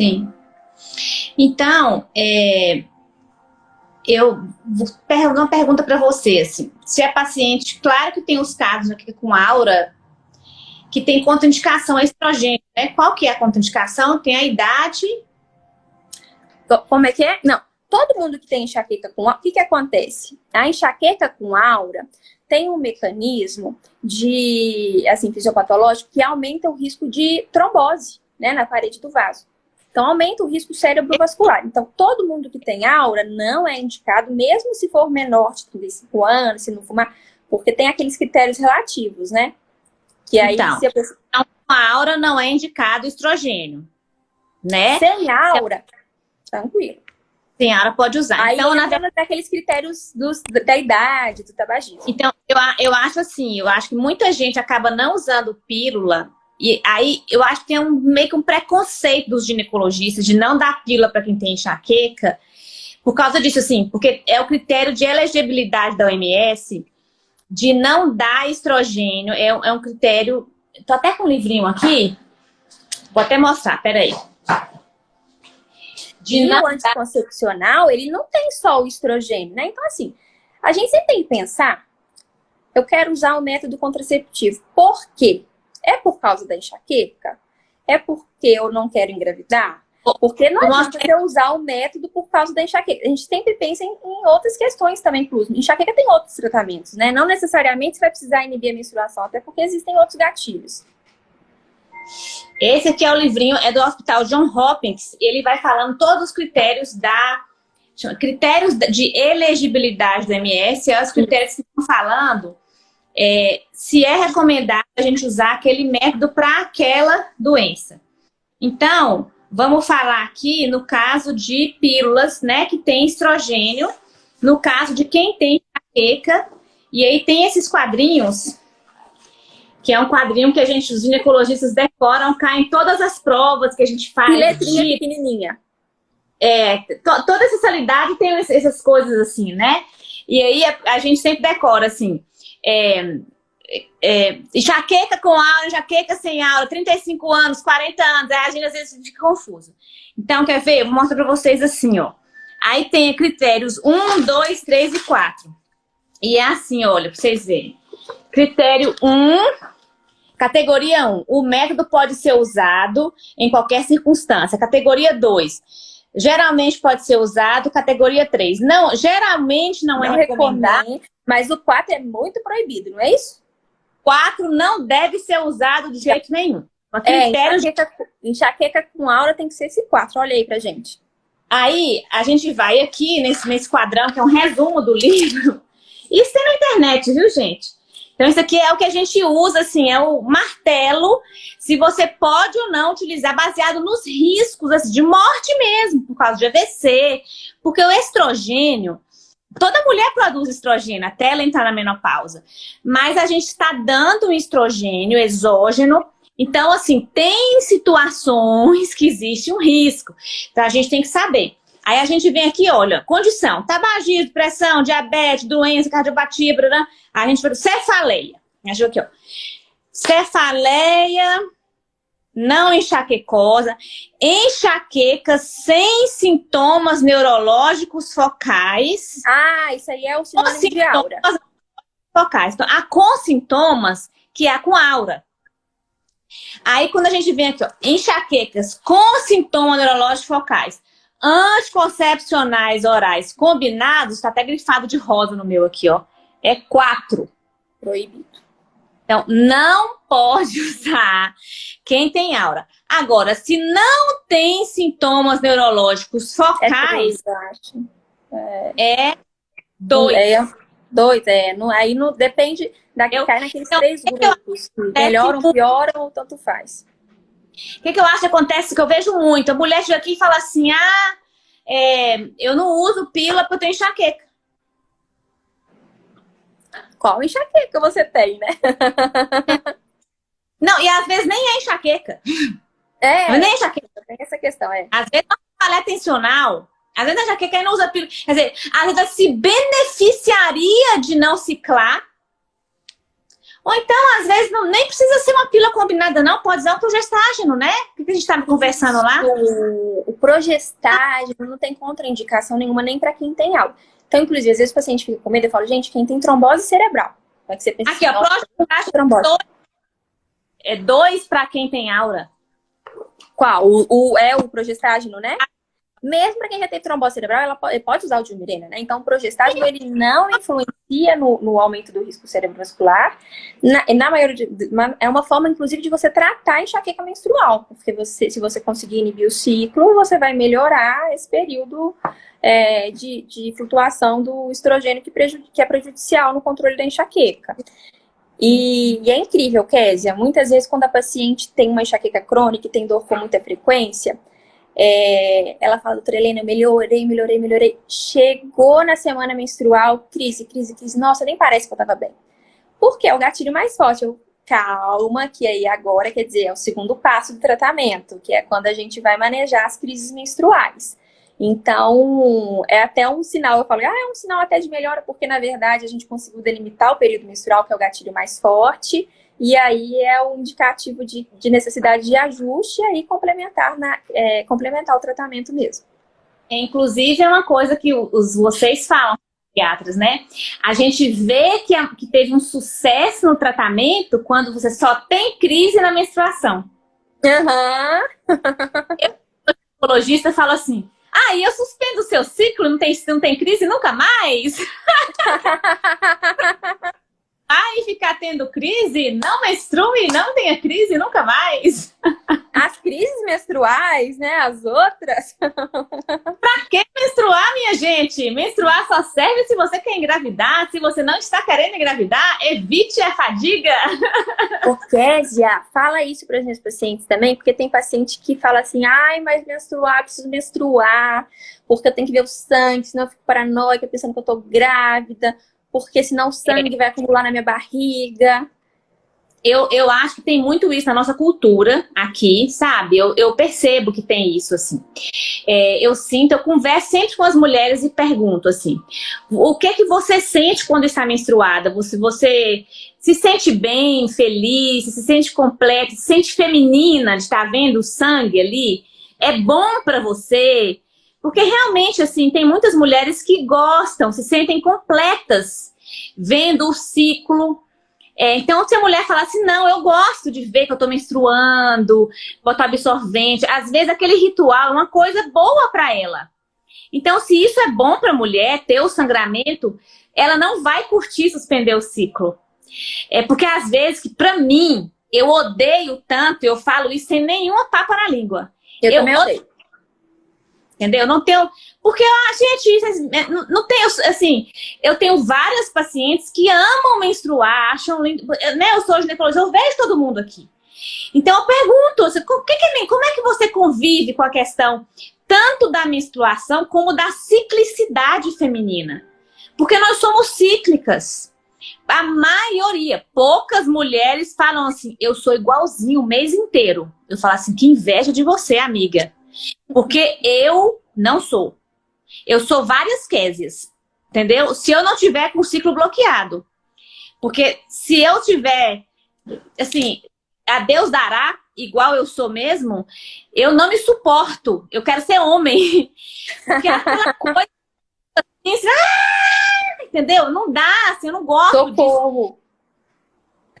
Sim. Então, é, eu vou uma pergunta para você, assim, se é paciente, claro que tem os casos aqui com aura, que tem contraindicação a estrogênio, né? Qual que é a contraindicação? Tem a idade... Como é que é? Não, todo mundo que tem enxaqueca com aura, o que que acontece? A enxaqueca com aura tem um mecanismo de, assim, fisiopatológico que aumenta o risco de trombose, né, na parede do vaso. Então, aumenta o risco cerebrovascular. Então, todo mundo que tem aura não é indicado, mesmo se for menor de 35 anos, se não fumar, porque tem aqueles critérios relativos, né? Que aí, então, se a pessoa... Então, a aura não é indicado estrogênio, né? Sem aura, tranquilo. Sem aura pode usar. Aí, então, na verdade, aqueles critérios dos, da idade, do tabagismo. Então, eu, eu acho assim, eu acho que muita gente acaba não usando pílula e aí eu acho que tem um, meio que um preconceito dos ginecologistas de não dar pílula para quem tem enxaqueca, por causa disso, assim, porque é o critério de elegibilidade da OMS de não dar estrogênio, é, é um critério... Tô até com um livrinho aqui, vou até mostrar, peraí. De e o anticoncepcional, ele não tem só o estrogênio, né? Então, assim, a gente sempre tem que pensar, eu quero usar o método contraceptivo. Por quê? É por causa da enxaqueca? É porque eu não quero engravidar? Porque não adianta eu usar o método por causa da enxaqueca. A gente sempre pensa em, em outras questões também, inclusive. Enxaqueca tem outros tratamentos, né? Não necessariamente você vai precisar inibir a menstruação, até porque existem outros gatilhos. Esse aqui é o livrinho, é do Hospital John Hopkins. Ele vai falando todos os critérios da... Critérios de elegibilidade do MS, é os critérios que estão falando é, se é recomendado a gente usar aquele método para aquela doença. Então, vamos falar aqui no caso de pílulas, né, que tem estrogênio, no caso de quem tem enxaqueca, e aí tem esses quadrinhos, que é um quadrinho que a gente, os ginecologistas decoram, caem todas as provas que a gente faz. E letrinha de, pequenininha. É, to, toda essa salidade tem essas coisas assim, né? E aí a, a gente sempre decora assim, é, é, jaqueca com aula, jaqueca sem aula, 35 anos, 40 anos, aí a gente às vezes fica confuso. Então, quer ver? Eu vou mostrar pra vocês assim, ó. Aí tem critérios 1, 2, 3 e 4. E é assim, olha, pra vocês verem. Critério 1, categoria 1, o método pode ser usado em qualquer circunstância. Categoria 2, geralmente pode ser usado. Categoria 3, não, geralmente não, é não é recomendado. Mas o 4 é muito proibido, não é isso? 4 não deve ser usado de jeito nenhum. É, enxaqueca, enxaqueca com aura tem que ser esse 4. Olha aí pra gente. Aí, a gente vai aqui nesse, nesse quadrão, que é um resumo do livro. <laughs> Isso tem na internet, viu, gente? Então, isso aqui é o que a gente usa, assim, é o martelo, se você pode ou não utilizar, baseado nos riscos assim, de morte mesmo, por causa de AVC, porque o estrogênio, toda mulher produz estrogênio até ela entrar na menopausa, mas a gente está dando um estrogênio exógeno, então, assim, tem situações <laughs> que existe um risco, então a gente tem que saber. Aí a gente vem aqui, olha, condição, tabagismo, pressão, diabetes, doença, cardiopatia, blá, a gente vai cefaleia. A gente aqui, ó. Cefaleia não enxaquecosa, enxaqueca sem sintomas neurológicos focais. Ah, isso aí é o sinônimo de aura. Focais. Então, a com sintomas, que é a com aura. Aí, quando a gente vem aqui, ó, enxaquecas com sintomas neurológicos focais, Anticoncepcionais orais combinados, está até grifado de rosa no meu aqui, ó. É quatro. Proibido. Então, não pode <laughs> usar quem tem aura. Agora, se não tem sintomas neurológicos focais, é, é dois. É, dois, é. No, aí não, depende, daqui eu, cai naqueles então, três grupos. melhoram, pioram ou tanto faz. O que, que eu acho que acontece, que eu vejo muito, a mulher chega aqui e fala assim, ah, é, eu não uso pílula porque eu tenho enxaqueca. Qual enxaqueca você tem, né? <laughs> não, e às vezes nem é enxaqueca. É, nem é enxaqueca. Tem essa questão, é. Às vezes não é tensional, às vezes a enxaqueca não usa pílula. Quer dizer, às vezes ela se beneficiaria de não ciclar, ou então, às vezes, não, nem precisa ser uma pílula combinada, não. Pode usar o progestágeno, né? O que a gente estava conversando lá? O, o progestágeno não tem contraindicação nenhuma, nem para quem tem algo. Então, inclusive, às vezes o paciente fica com medo e fala, gente, quem tem trombose cerebral. É que você pensa Aqui, ó, progestágeno trombose. é dois para quem tem aura. Qual? O, o, é o progestágeno, né? Mesmo para quem já tem trombose cerebral, ela pode, pode usar o diumirena, né? Então, o progestágeno, ele não influencia no, no aumento do risco cerebrovascular. Na, na maioria de, é uma forma, inclusive, de você tratar a enxaqueca menstrual. Porque você, se você conseguir inibir o ciclo, você vai melhorar esse período é, de, de flutuação do estrogênio que, que é prejudicial no controle da enxaqueca. E, e, é incrível, Késia, muitas vezes quando a paciente tem uma enxaqueca crônica e tem dor com muita frequência, é, ela fala, doutora Helena, eu melhorei, melhorei, melhorei. Chegou na semana menstrual, crise, crise, crise. Nossa, nem parece que eu tava bem. Porque é o gatilho mais forte. Eu, calma, que aí agora, quer dizer, é o segundo passo do tratamento, que é quando a gente vai manejar as crises menstruais. Então, é até um sinal, eu falo, ah, é um sinal até de melhora, porque na verdade a gente conseguiu delimitar o período menstrual, que é o gatilho mais forte, e aí é um indicativo de, de necessidade de ajuste e aí complementar, na, é, complementar o tratamento mesmo. Inclusive, é uma coisa que os, vocês falam, psiquiatras, né? A gente vê que, a, que teve um sucesso no tratamento quando você só tem crise na menstruação. Uhum. <laughs> eu, o psicologista, fala assim, ah, e eu suspendo o seu ciclo, não tem, não tem crise nunca mais? <laughs> Ai, ficar tendo crise, não menstrue, não tenha crise nunca mais. As crises menstruais, né? As outras. <laughs> pra que menstruar, minha gente? Menstruar só serve se você quer engravidar. Se você não está querendo engravidar, evite a fadiga. <laughs> Kézia, fala isso para os meus pacientes também, porque tem paciente que fala assim, ai, mas menstruar, preciso menstruar, porque eu tenho que ver o sangue, senão eu fico paranoica pensando que eu tô grávida porque senão o sangue vai acumular na minha barriga. eu, eu acho que tem muito isso na nossa cultura aqui, sabe? Eu, eu percebo que tem isso, assim. É, eu sinto, eu converso sempre com as mulheres e pergunto, assim, o que que você sente quando está menstruada? Você, você se sente bem, feliz, se sente completa, se sente feminina de estar vendo o sangue ali? É bom para você? Porque realmente, assim, tem muitas mulheres que gostam, se sentem completas vendo o ciclo é, então, se a mulher falar assim, não, eu gosto de ver que eu tô menstruando, botar absorvente, às vezes aquele ritual é uma coisa boa para ela. Então, se isso é bom para a mulher, ter o sangramento, ela não vai curtir suspender o ciclo. É porque às vezes, que para mim, eu odeio tanto, eu falo isso sem nenhuma papa na língua. Eu, eu também odeio. Entendeu? Não tenho. Porque, ah, gente, é, não, não tenho, assim, eu tenho várias pacientes que amam menstruar, acham lindo. Né? Eu sou ginecologista, eu vejo todo mundo aqui. Então eu pergunto, assim, como, que, como é que você convive com a questão tanto da menstruação como da ciclicidade feminina? Porque nós somos cíclicas. A maioria, poucas mulheres falam assim, eu sou igualzinho o mês inteiro. Eu falo assim, que inveja de você, amiga. Porque eu não sou. Eu sou várias Késias, entendeu? Se eu não tiver com o ciclo bloqueado. Porque se eu tiver, assim, a Deus dará, igual eu sou mesmo, eu não me suporto. Eu quero ser homem. <laughs> Porque aquela coisa assim, ah! entendeu? Não dá, assim, eu não gosto Socorro. disso.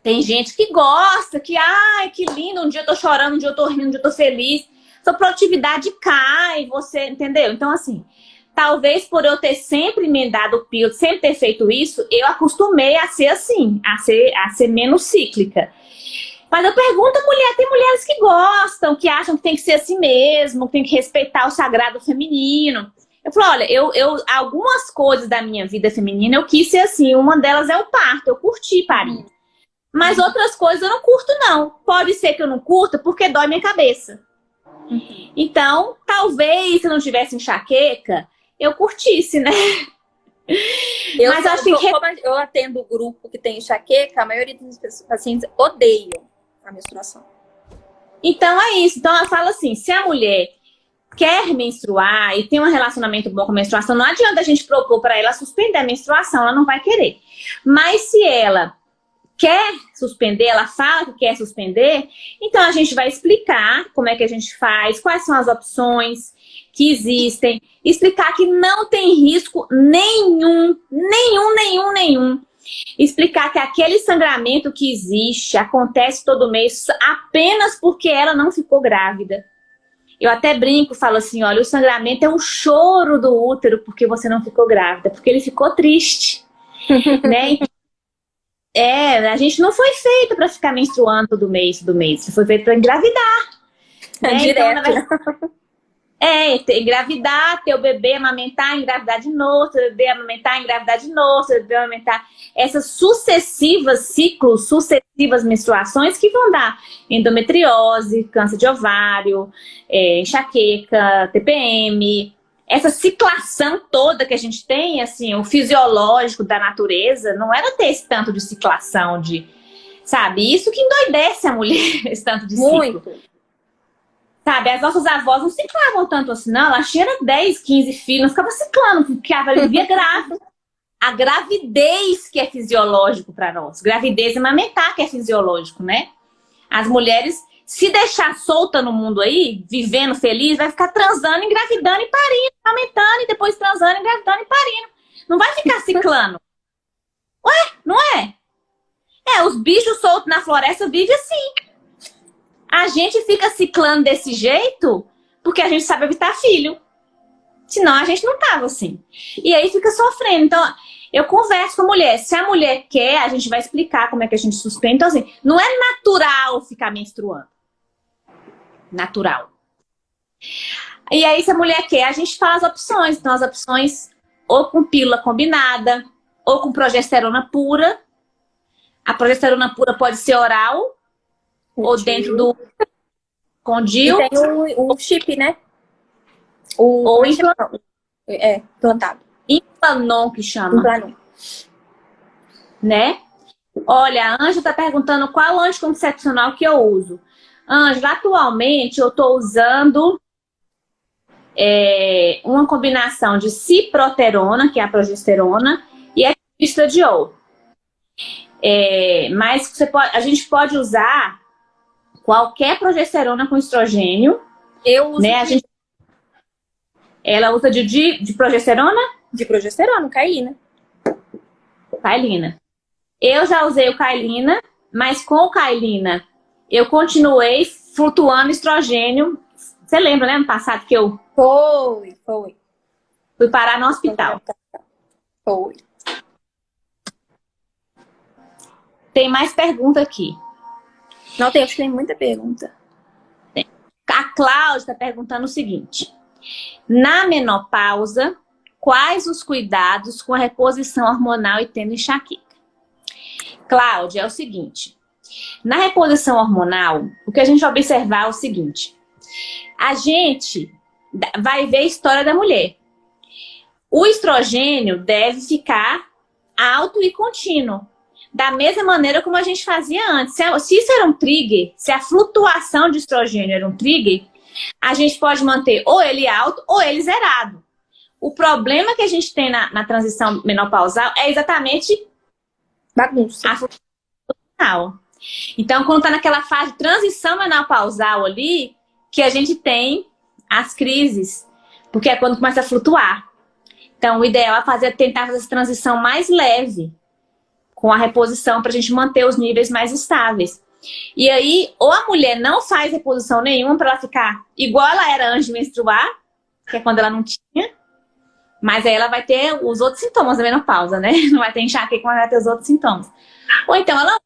Tem gente que gosta, que, ai, que lindo, um dia eu tô chorando, um dia eu tô rindo, um dia eu tô feliz sua produtividade cai, você, entendeu? Então, assim, talvez por eu ter sempre emendado o pílula, sempre ter feito isso, eu acostumei a ser assim, a ser, a ser menos cíclica. Mas eu pergunto mulher, tem mulheres que gostam, que acham que tem que ser assim mesmo, que tem que respeitar o sagrado feminino. Eu falo, olha, eu, eu, algumas coisas da minha vida feminina eu quis ser assim, uma delas é o parto, eu curti parir. Mas outras coisas eu não curto não. Pode ser que eu não curta porque dói minha cabeça. Então, talvez se não tivesse enxaqueca, eu curtisse, né? <laughs> Eu, Mas acho que... Como eu atendo o grupo que tem enxaqueca, a maioria dos pacientes odeiam a menstruação. Então é isso. Então ela fala assim, se a mulher quer menstruar e tem um relacionamento bom com a menstruação, não adianta a gente propor para ela suspender a menstruação, ela não vai querer. Mas se ela quer suspender, ela fala que quer suspender, então a gente vai explicar como é que a gente faz, quais são as opções que existem, explicar que não tem risco nenhum, nenhum, nenhum, nenhum. Explicar que aquele sangramento que existe acontece todo mês apenas porque ela não ficou grávida. Eu até brinco, falo assim, olha, o sangramento é o choro do útero porque você não ficou grávida, porque ele ficou triste. <laughs> né? É, a gente não foi feito para ficar menstruando todo mês, todo mês. Foi feito para engravidar. <laughs> Né? Direto. Então, é, ter, engravidar, ter o bebê, amamentar, engravidar de novo, ter o bebê, amamentar, engravidar de novo, ter o bebê, amamentar. Essas sucessivas ciclos, sucessivas menstruações que vão dar endometriose, câncer de ovário, é, enxaqueca, TPM, essa ciclação toda que a gente tem, assim, o fisiológico da natureza, não era ter esse tanto de ciclação, de, sabe? Isso que endoidece a mulher, <laughs> esse tanto de Muito. ciclo. Sabe, as nossas avós não ciclavam tanto assim, não. Elas tinham 10, 15 filhos, não ficava ciclando, porque ela vivia grávida. A gravidez que é fisiológico para nós. Gravidez e amamentar que é fisiológico, né? As mulheres se deixar solta no mundo aí, vivendo feliz, vai ficar transando, engravidando e parindo, aumentando, e depois transando, engravidando e parindo. Não vai ficar ciclando. Ué, não é? É, os bichos soltos na floresta vivem assim. A gente fica ciclando desse jeito porque a gente sabe evitar filho. Senão a gente não tava assim. E aí fica sofrendo. Então, eu converso com a mulher. Se a mulher quer, a gente vai explicar como é que a gente suspende. Então, assim, não é natural ficar menstruando natural. E aí, se a mulher quer, a gente faz opções. Então, as opções ou com pílula combinada, ou com progesterona pura. A progesterona pura pode ser oral, o ou DIL. dentro do... Com DIL. E tem o, o chip, né? O, ou implantado. É, implantado. Implanon, que chama. Implanon. Né? Olha, a Ângela está perguntando qual anticoncepcional que eu uso. Ângela, atualmente eu estou usando é, uma combinação de ciproterona, que é a progesterona, e a estradiol. É, mas você pode, a gente pode usar qualquer progesterona com estrogênio. Eu uso. Né? A gente, ela usa de, de, de progesterona? De progesterona, Kailina. Kailina. Eu já usei o Kailina, mas com o Kailina eu continuei flutuando estrogênio. Você lembra, né, no passado que eu... Foi, foi. Fui parar no hospital. Foi. Tem mais pergunta aqui. Não, tem, acho que tem muita pergunta. Tem. A Cláudia está perguntando o seguinte. Na menopausa, quais os cuidados com a reposição hormonal e tendo enxaqueca? Cláudia, é o seguinte. Na reposição hormonal, o que a gente vai observar é o seguinte. A gente vai ver a história da mulher. O estrogênio deve ficar alto e contínuo. Da mesma maneira como a gente fazia antes. Se isso era um trigger, se a flutuação de estrogênio era um trigger, a gente pode manter ou ele alto ou ele zerado. O problema que a gente tem na, na transição menopausal é exatamente bagunça. A flutuação. Então, quando está naquela fase de transição menopausal ali, que a gente tem as crises, porque é quando começa a flutuar. Então, o ideal é fazer, tentar fazer essa transição mais leve, com a reposição, para a gente manter os níveis mais estáveis. E aí, ou a mulher não faz reposição nenhuma para ela ficar igual ela era antes de menstruar, que é quando ela não tinha, mas aí ela vai ter os outros sintomas da menopausa, né? <laughs> Não vai ter enxaqueca, mas vai ter os outros sintomas. Ou então ela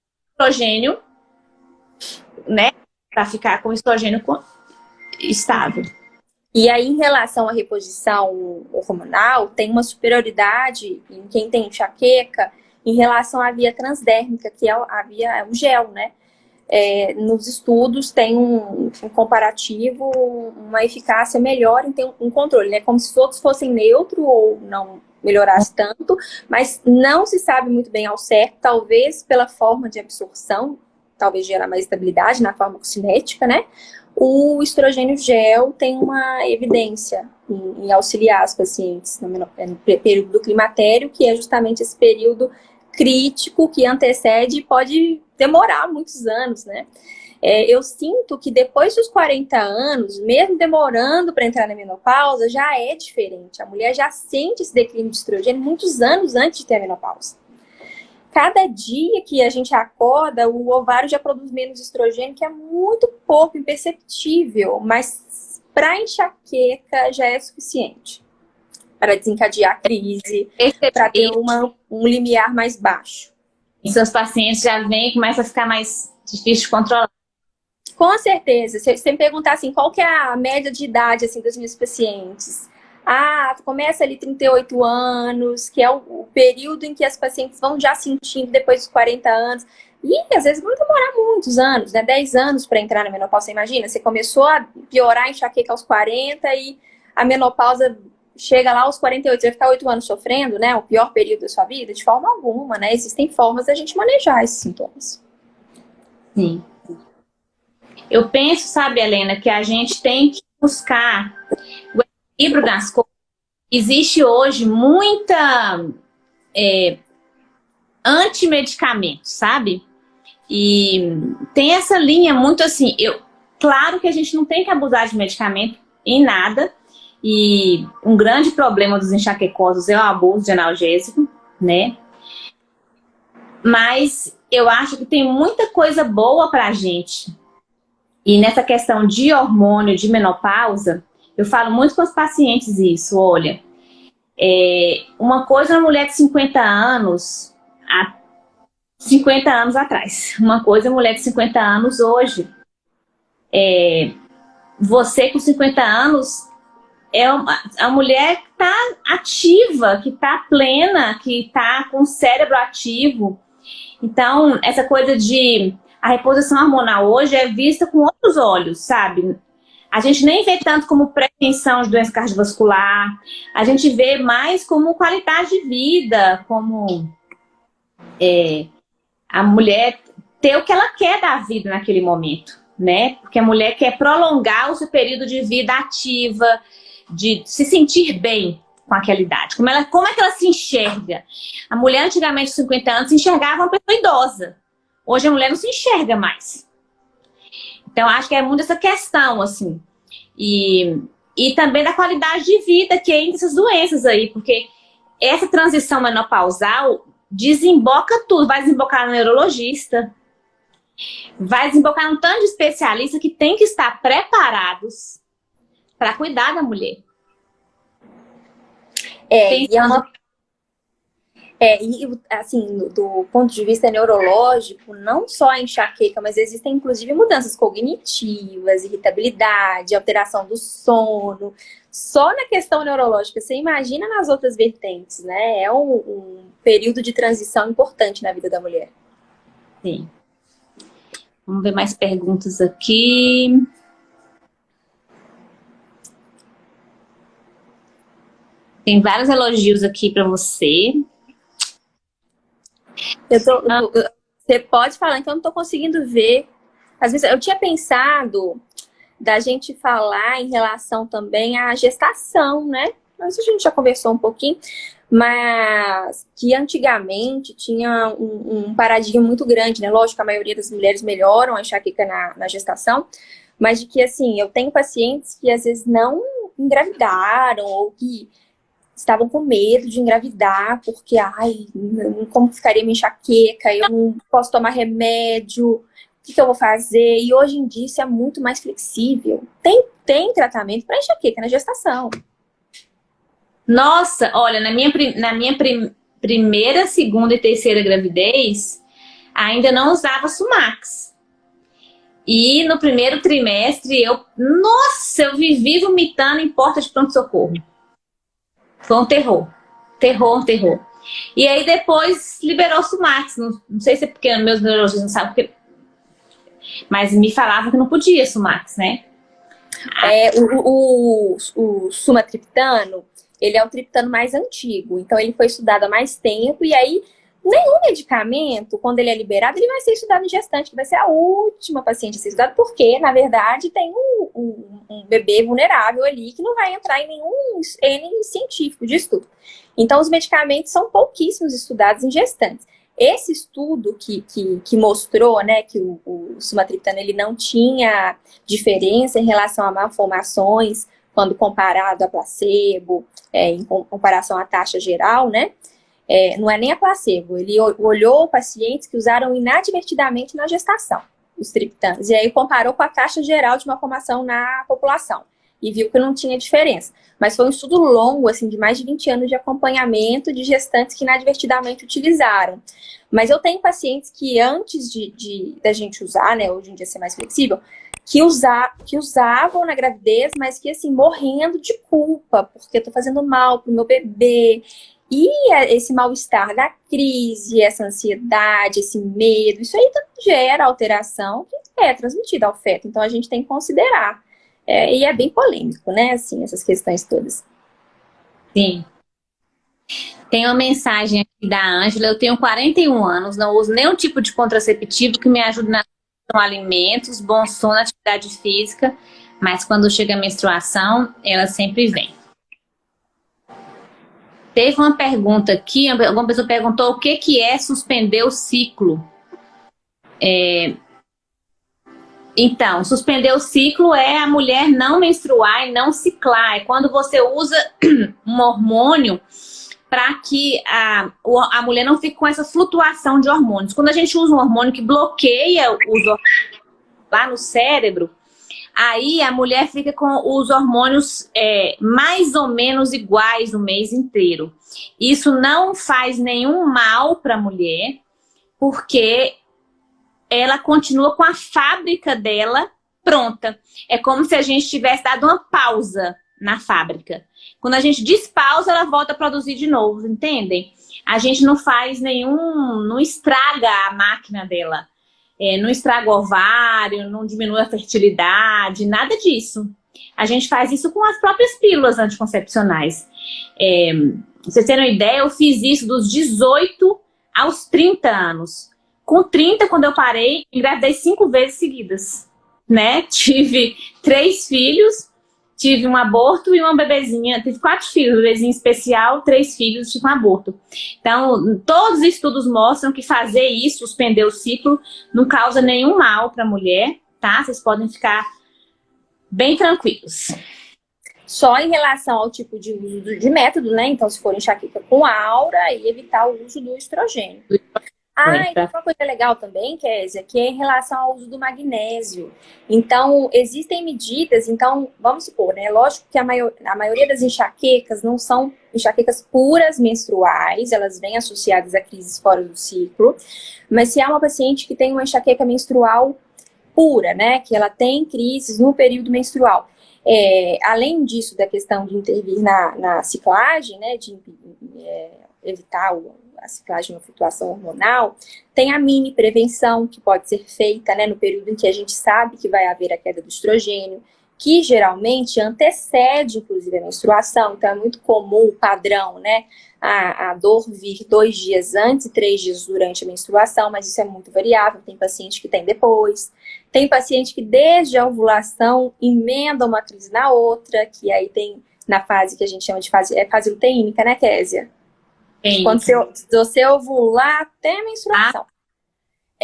estrogênio, né? Para ficar com estrogênio estável. E aí, em relação à reposição hormonal, tem uma superioridade em quem tem enxaqueca em relação à via transdérmica, que é a via, é o gel, né? É, nos estudos tem um, um, comparativo, uma eficácia melhor em ter um controle, né? Como se todos fossem neutro ou não melhorasse tanto, mas não se sabe muito bem ao certo, talvez pela forma de absorção, talvez gerar mais estabilidade na forma cinética, né? O estrogênio gel tem uma evidência em, em auxiliar as pacientes no, no período do climatério, que é justamente esse período crítico que antecede e pode demorar muitos anos, né? É, eu sinto que depois dos 40 anos, mesmo demorando para entrar na menopausa, já é diferente. A mulher já sente esse declínio de estrogênio muitos anos antes de ter a menopausa. Cada dia que a gente acorda, o ovário já produz menos estrogênio, que é muito pouco, imperceptível, mas para enxaqueca já é suficiente para desencadear a crise, para ter uma, um limiar mais baixo. E seus pacientes já vêm e começa a ficar mais difícil de controlar. Com certeza. Se você me perguntar assim, qual que é a média de idade assim, dos meus pacientes? Ah, começa ali 38 anos, que é o, o período em que as pacientes vão já sentindo depois dos 40 anos. E às vezes vão demorar muitos anos, né? 10 anos para entrar na menopausa. Você imagina, você começou a piorar a enxaqueca aos 40 e a menopausa chega lá aos 48, você vai ficar 8 anos sofrendo, né? O pior período da sua vida? De forma alguma, né? Existem formas da gente manejar esses sintomas. Sim. Eu penso, sabe, Helena, que a gente tem que buscar o equilíbrio das coisas. Existe hoje muita é, antimedicamento, sabe? E tem essa linha muito assim, eu, claro que a gente não tem que abusar de medicamento em nada, e um grande problema dos enxaquecosos é o abuso de analgésico, né? Mas eu acho que tem muita coisa boa pra gente. E nessa questão de hormônio, de menopausa, eu falo muito com os pacientes isso, olha, é, uma coisa uma mulher de 50 anos, há 50 anos atrás, uma coisa uma mulher de 50 anos hoje. É, você com 50 anos é uma, a mulher que está ativa, que está plena, que está com o cérebro ativo. Então, essa coisa de... A reposição hormonal hoje é vista com outros olhos, sabe? A gente nem vê tanto como prevenção de doença cardiovascular, a gente vê mais como qualidade de vida, como... É, a mulher ter o que ela quer da vida naquele momento, né? Porque a mulher quer prolongar o seu período de vida ativa, de se sentir bem com aquela idade. Como, ela, como é que ela se enxerga? A mulher antigamente, 50 anos, se enxergava uma pessoa idosa. Hoje a mulher não se enxerga mais. Então, acho que é muito essa questão, assim. E, e também da qualidade de vida que é essas doenças aí, porque essa transição menopausal desemboca tudo. Vai desembocar no neurologista, vai desembocar um tanto de especialista que tem que estar preparados para cuidar da mulher. É, tem e é uma é, e assim, do ponto de vista neurológico, não só a enxaqueca, mas existem inclusive mudanças cognitivas, irritabilidade, alteração do sono. Só na questão neurológica, você imagina nas outras vertentes, né? É um, um período de transição importante na vida da mulher. Sim. Vamos ver mais perguntas aqui. Tem vários elogios aqui para você. Eu tô, você pode falar, então eu não tô conseguindo ver. Às vezes, eu tinha pensado da gente falar em relação também à gestação, né? Mas a gente já conversou um pouquinho, mas que antigamente tinha um, um paradigma muito grande, né? Lógico que a maioria das mulheres melhoram a enxaqueca na, na gestação, mas de que, assim, eu tenho pacientes que às vezes não engravidaram ou que estavam com medo de engravidar, porque, ai, como ficaria minha enxaqueca, eu não posso tomar remédio, o que, que, eu vou fazer? E hoje em dia isso é muito mais flexível. Tem, tem tratamento para enxaqueca na gestação. Nossa, olha, na minha, na minha prim, primeira, segunda e terceira gravidez, ainda não usava Sumax. E no primeiro trimestre, eu, nossa, eu vivi vomitando em porta de pronto-socorro. Foi um terror. Terror, um terror. E aí depois liberou o Sumax. Não, não sei se é porque meus neurologistas não sabem porque... Mas me falavam que não podia Sumax, né? É, o, o, o sumatriptano, ele é o triptano mais antigo. Então ele foi estudado há mais tempo e aí nenhum medicamento, quando ele é liberado, ele vai ser estudado em gestante, que vai ser a última paciente a ser estudada, porque, na verdade, tem um, um, um, bebê vulnerável ali que não vai entrar em nenhum N científico de estudo. Então, os medicamentos são pouquíssimos estudados em gestantes. Esse estudo que, que, que mostrou né, que o, o sumatriptano ele não tinha diferença em relação a malformações quando comparado a placebo, é, em comparação à taxa geral, né? É, não é nem a placebo, ele olhou pacientes que usaram inadvertidamente na gestação os triptanos, e aí comparou com a taxa geral de uma formação na população, e viu que não tinha diferença. Mas foi um estudo longo, assim, de mais de 20 anos de acompanhamento de gestantes que inadvertidamente utilizaram. Mas eu tenho pacientes que antes de, de da gente usar, né, hoje em dia ser mais flexível, que, usa, que usavam na gravidez, mas que, assim, morrendo de culpa, porque eu tô fazendo mal pro meu bebê, e esse mal-estar da crise, essa ansiedade, esse medo, isso aí gera alteração que é transmitida ao feto. Então a gente tem que considerar. É, e é bem polêmico, né, assim, essas questões todas. Sim. Tem uma mensagem aqui da Ângela, eu tenho 41 anos, não uso nenhum tipo de contraceptivo que me ajude na alimentos, bom sono, atividade física, mas quando chega a menstruação, ela sempre vem. Teve uma pergunta aqui, alguma pessoa perguntou o que, que é suspender o ciclo. É, então, suspender o ciclo é a mulher não menstruar e não ciclar. É quando você usa <clears throat> um hormônio para que a, a mulher não fique com essa flutuação de hormônios. Quando a gente usa um hormônio que bloqueia os hormônios lá no cérebro, Aí a mulher fica com os hormônios é, mais ou menos iguais o mês inteiro. Isso não faz nenhum mal para a mulher, porque ela continua com a fábrica dela pronta. É como se a gente tivesse dado uma pausa na fábrica. Quando a gente despausa, ela volta a produzir de novo, entendem? A gente não faz nenhum, não estraga a máquina dela é, não estraga o ovário, não diminui a fertilidade, nada disso. A gente faz isso com as próprias pílulas anticoncepcionais. É, vocês terem uma ideia, eu fiz isso dos 18 aos 30 anos. Com 30, quando eu parei, engravidei cinco vezes seguidas, né? <laughs> Tive três filhos, tive um aborto e uma bebezinha, tive quatro filhos, bebezinho especial, três filhos, tive um aborto. Então, todos os estudos mostram que fazer isso, suspender o ciclo, não causa nenhum mal para a mulher, tá? Vocês podem ficar bem tranquilos. Só em relação ao tipo de uso de método, né? Então, se for enxaqueca com aura, e evitar o uso do estrogênio. Ah, e uma coisa legal também, Kézia, que é em relação ao uso do magnésio. Então, existem medidas, então, vamos supor, né? Lógico que a, maior, a maioria das enxaquecas não são enxaquecas puras menstruais, elas vêm associadas a crises fora do ciclo, mas se há uma paciente que tem uma enxaqueca menstrual pura, né? Que ela tem crises no período menstrual. É, além disso, da questão de intervir na, na ciclagem, né? De é, evitar o a ciclagem, uma flutuação hormonal, tem a mini prevenção que pode ser feita né, no período em que a gente sabe que vai haver a queda do estrogênio, que geralmente antecede, inclusive, a menstruação. Então, é muito comum o padrão, né? A, a, dor vir dois dias antes e três dias durante a menstruação, mas isso é muito variável. Tem paciente que tem depois. Tem paciente que desde a ovulação emenda uma crise na outra, que aí tem na fase que a gente chama de fase, é fase luteínica, né, Késia? Sim. Quando você, você ovular até a menstruação. Ah.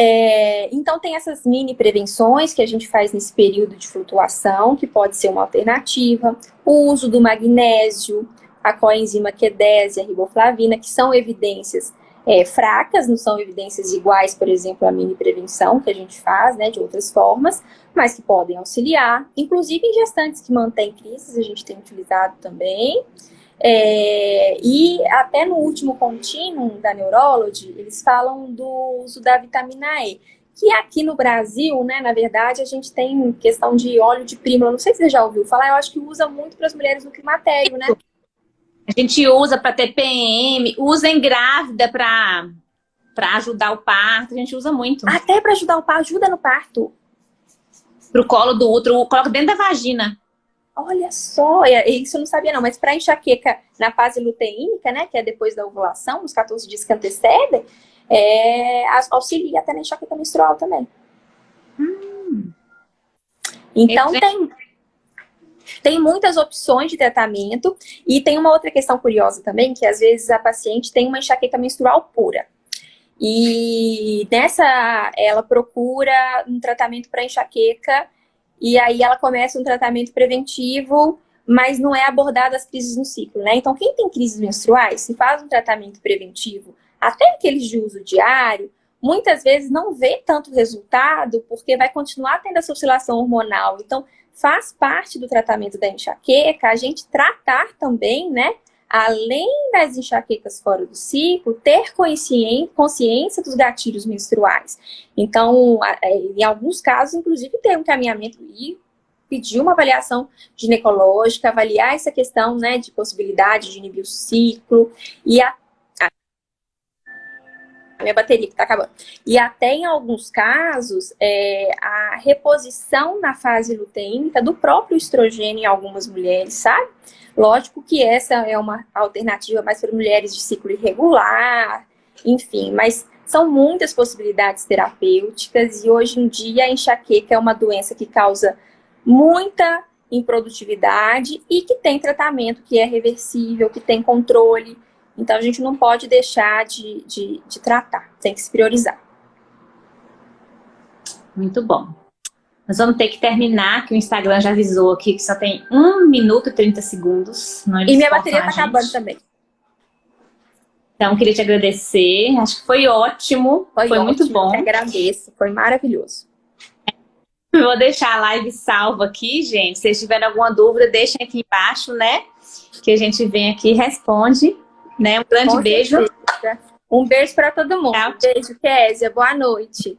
É, então tem essas mini prevenções que a gente faz nesse período de flutuação, que pode ser uma alternativa. O uso do magnésio, a coenzima Q10 e a riboflavina, que são evidências é, fracas, não são evidências iguais, por exemplo, a mini prevenção que a gente faz, né, de outras formas, mas que podem auxiliar. Inclusive em gestantes que mantêm crises, a gente tem utilizado também. É, e até no último contínuo da Neurology, eles falam do uso da vitamina E, que aqui no Brasil, né, na verdade, a gente tem questão de óleo de prímula, não sei se você já ouviu falar, eu acho que usa muito para as mulheres no climatério, né? A gente usa para TPM, usa em grávida para para ajudar o parto, a gente usa muito. Até para ajudar o parto, ajuda no parto. Pro colo do útero, coloca dentro da vagina. Olha só, isso eu não sabia não, mas para enxaqueca na fase luteínica, né, que é depois da ovulação, nos 14 dias que antecedem, é, auxilia até na enxaqueca menstrual também. Hum. Então tem, tem muitas opções de tratamento e tem uma outra questão curiosa também, que às vezes a paciente tem uma enxaqueca menstrual pura. E nessa, ela procura um tratamento para enxaqueca e aí ela começa um tratamento preventivo, mas não é abordada as crises no ciclo, né? Então, quem tem crises menstruais, se faz um tratamento preventivo, até aqueles de uso diário, muitas vezes não vê tanto resultado, porque vai continuar tendo essa oscilação hormonal. Então, faz parte do tratamento da enxaqueca a gente tratar também, né, além das enxaquecas fora do ciclo, ter consciência dos gatilhos menstruais. Então, é, em alguns casos, inclusive, ter um caminhamento e pedir uma avaliação ginecológica, avaliar essa questão né, de possibilidade de inibir o ciclo e a minha bateria que está acabando. E até em alguns casos, é, a reposição na fase luteínica do próprio estrogênio em algumas mulheres, sabe? Lógico que essa é uma alternativa mais para mulheres de ciclo irregular, enfim, mas são muitas possibilidades terapêuticas e hoje em dia a enxaqueca é uma doença que causa muita improdutividade e que tem tratamento que é reversível, que tem controle. Então a gente não pode deixar de, de, de tratar, tem que se priorizar. Muito bom. Nós vamos ter que terminar, que o Instagram já avisou aqui que só tem 1 minuto e 30 segundos. e minha bateria tá acabando também. Então, queria te agradecer. Acho que foi ótimo. Foi, foi ótimo, muito bom. Eu agradeço. Foi maravilhoso. vou deixar a live salva aqui, gente. Se vocês tiverem alguma dúvida, deixem aqui embaixo, né? Que a gente vem aqui e responde. Né? Um grande Com beijo. Certeza. Um beijo para todo mundo. Tchau. Beijo, Kézia. Boa noite.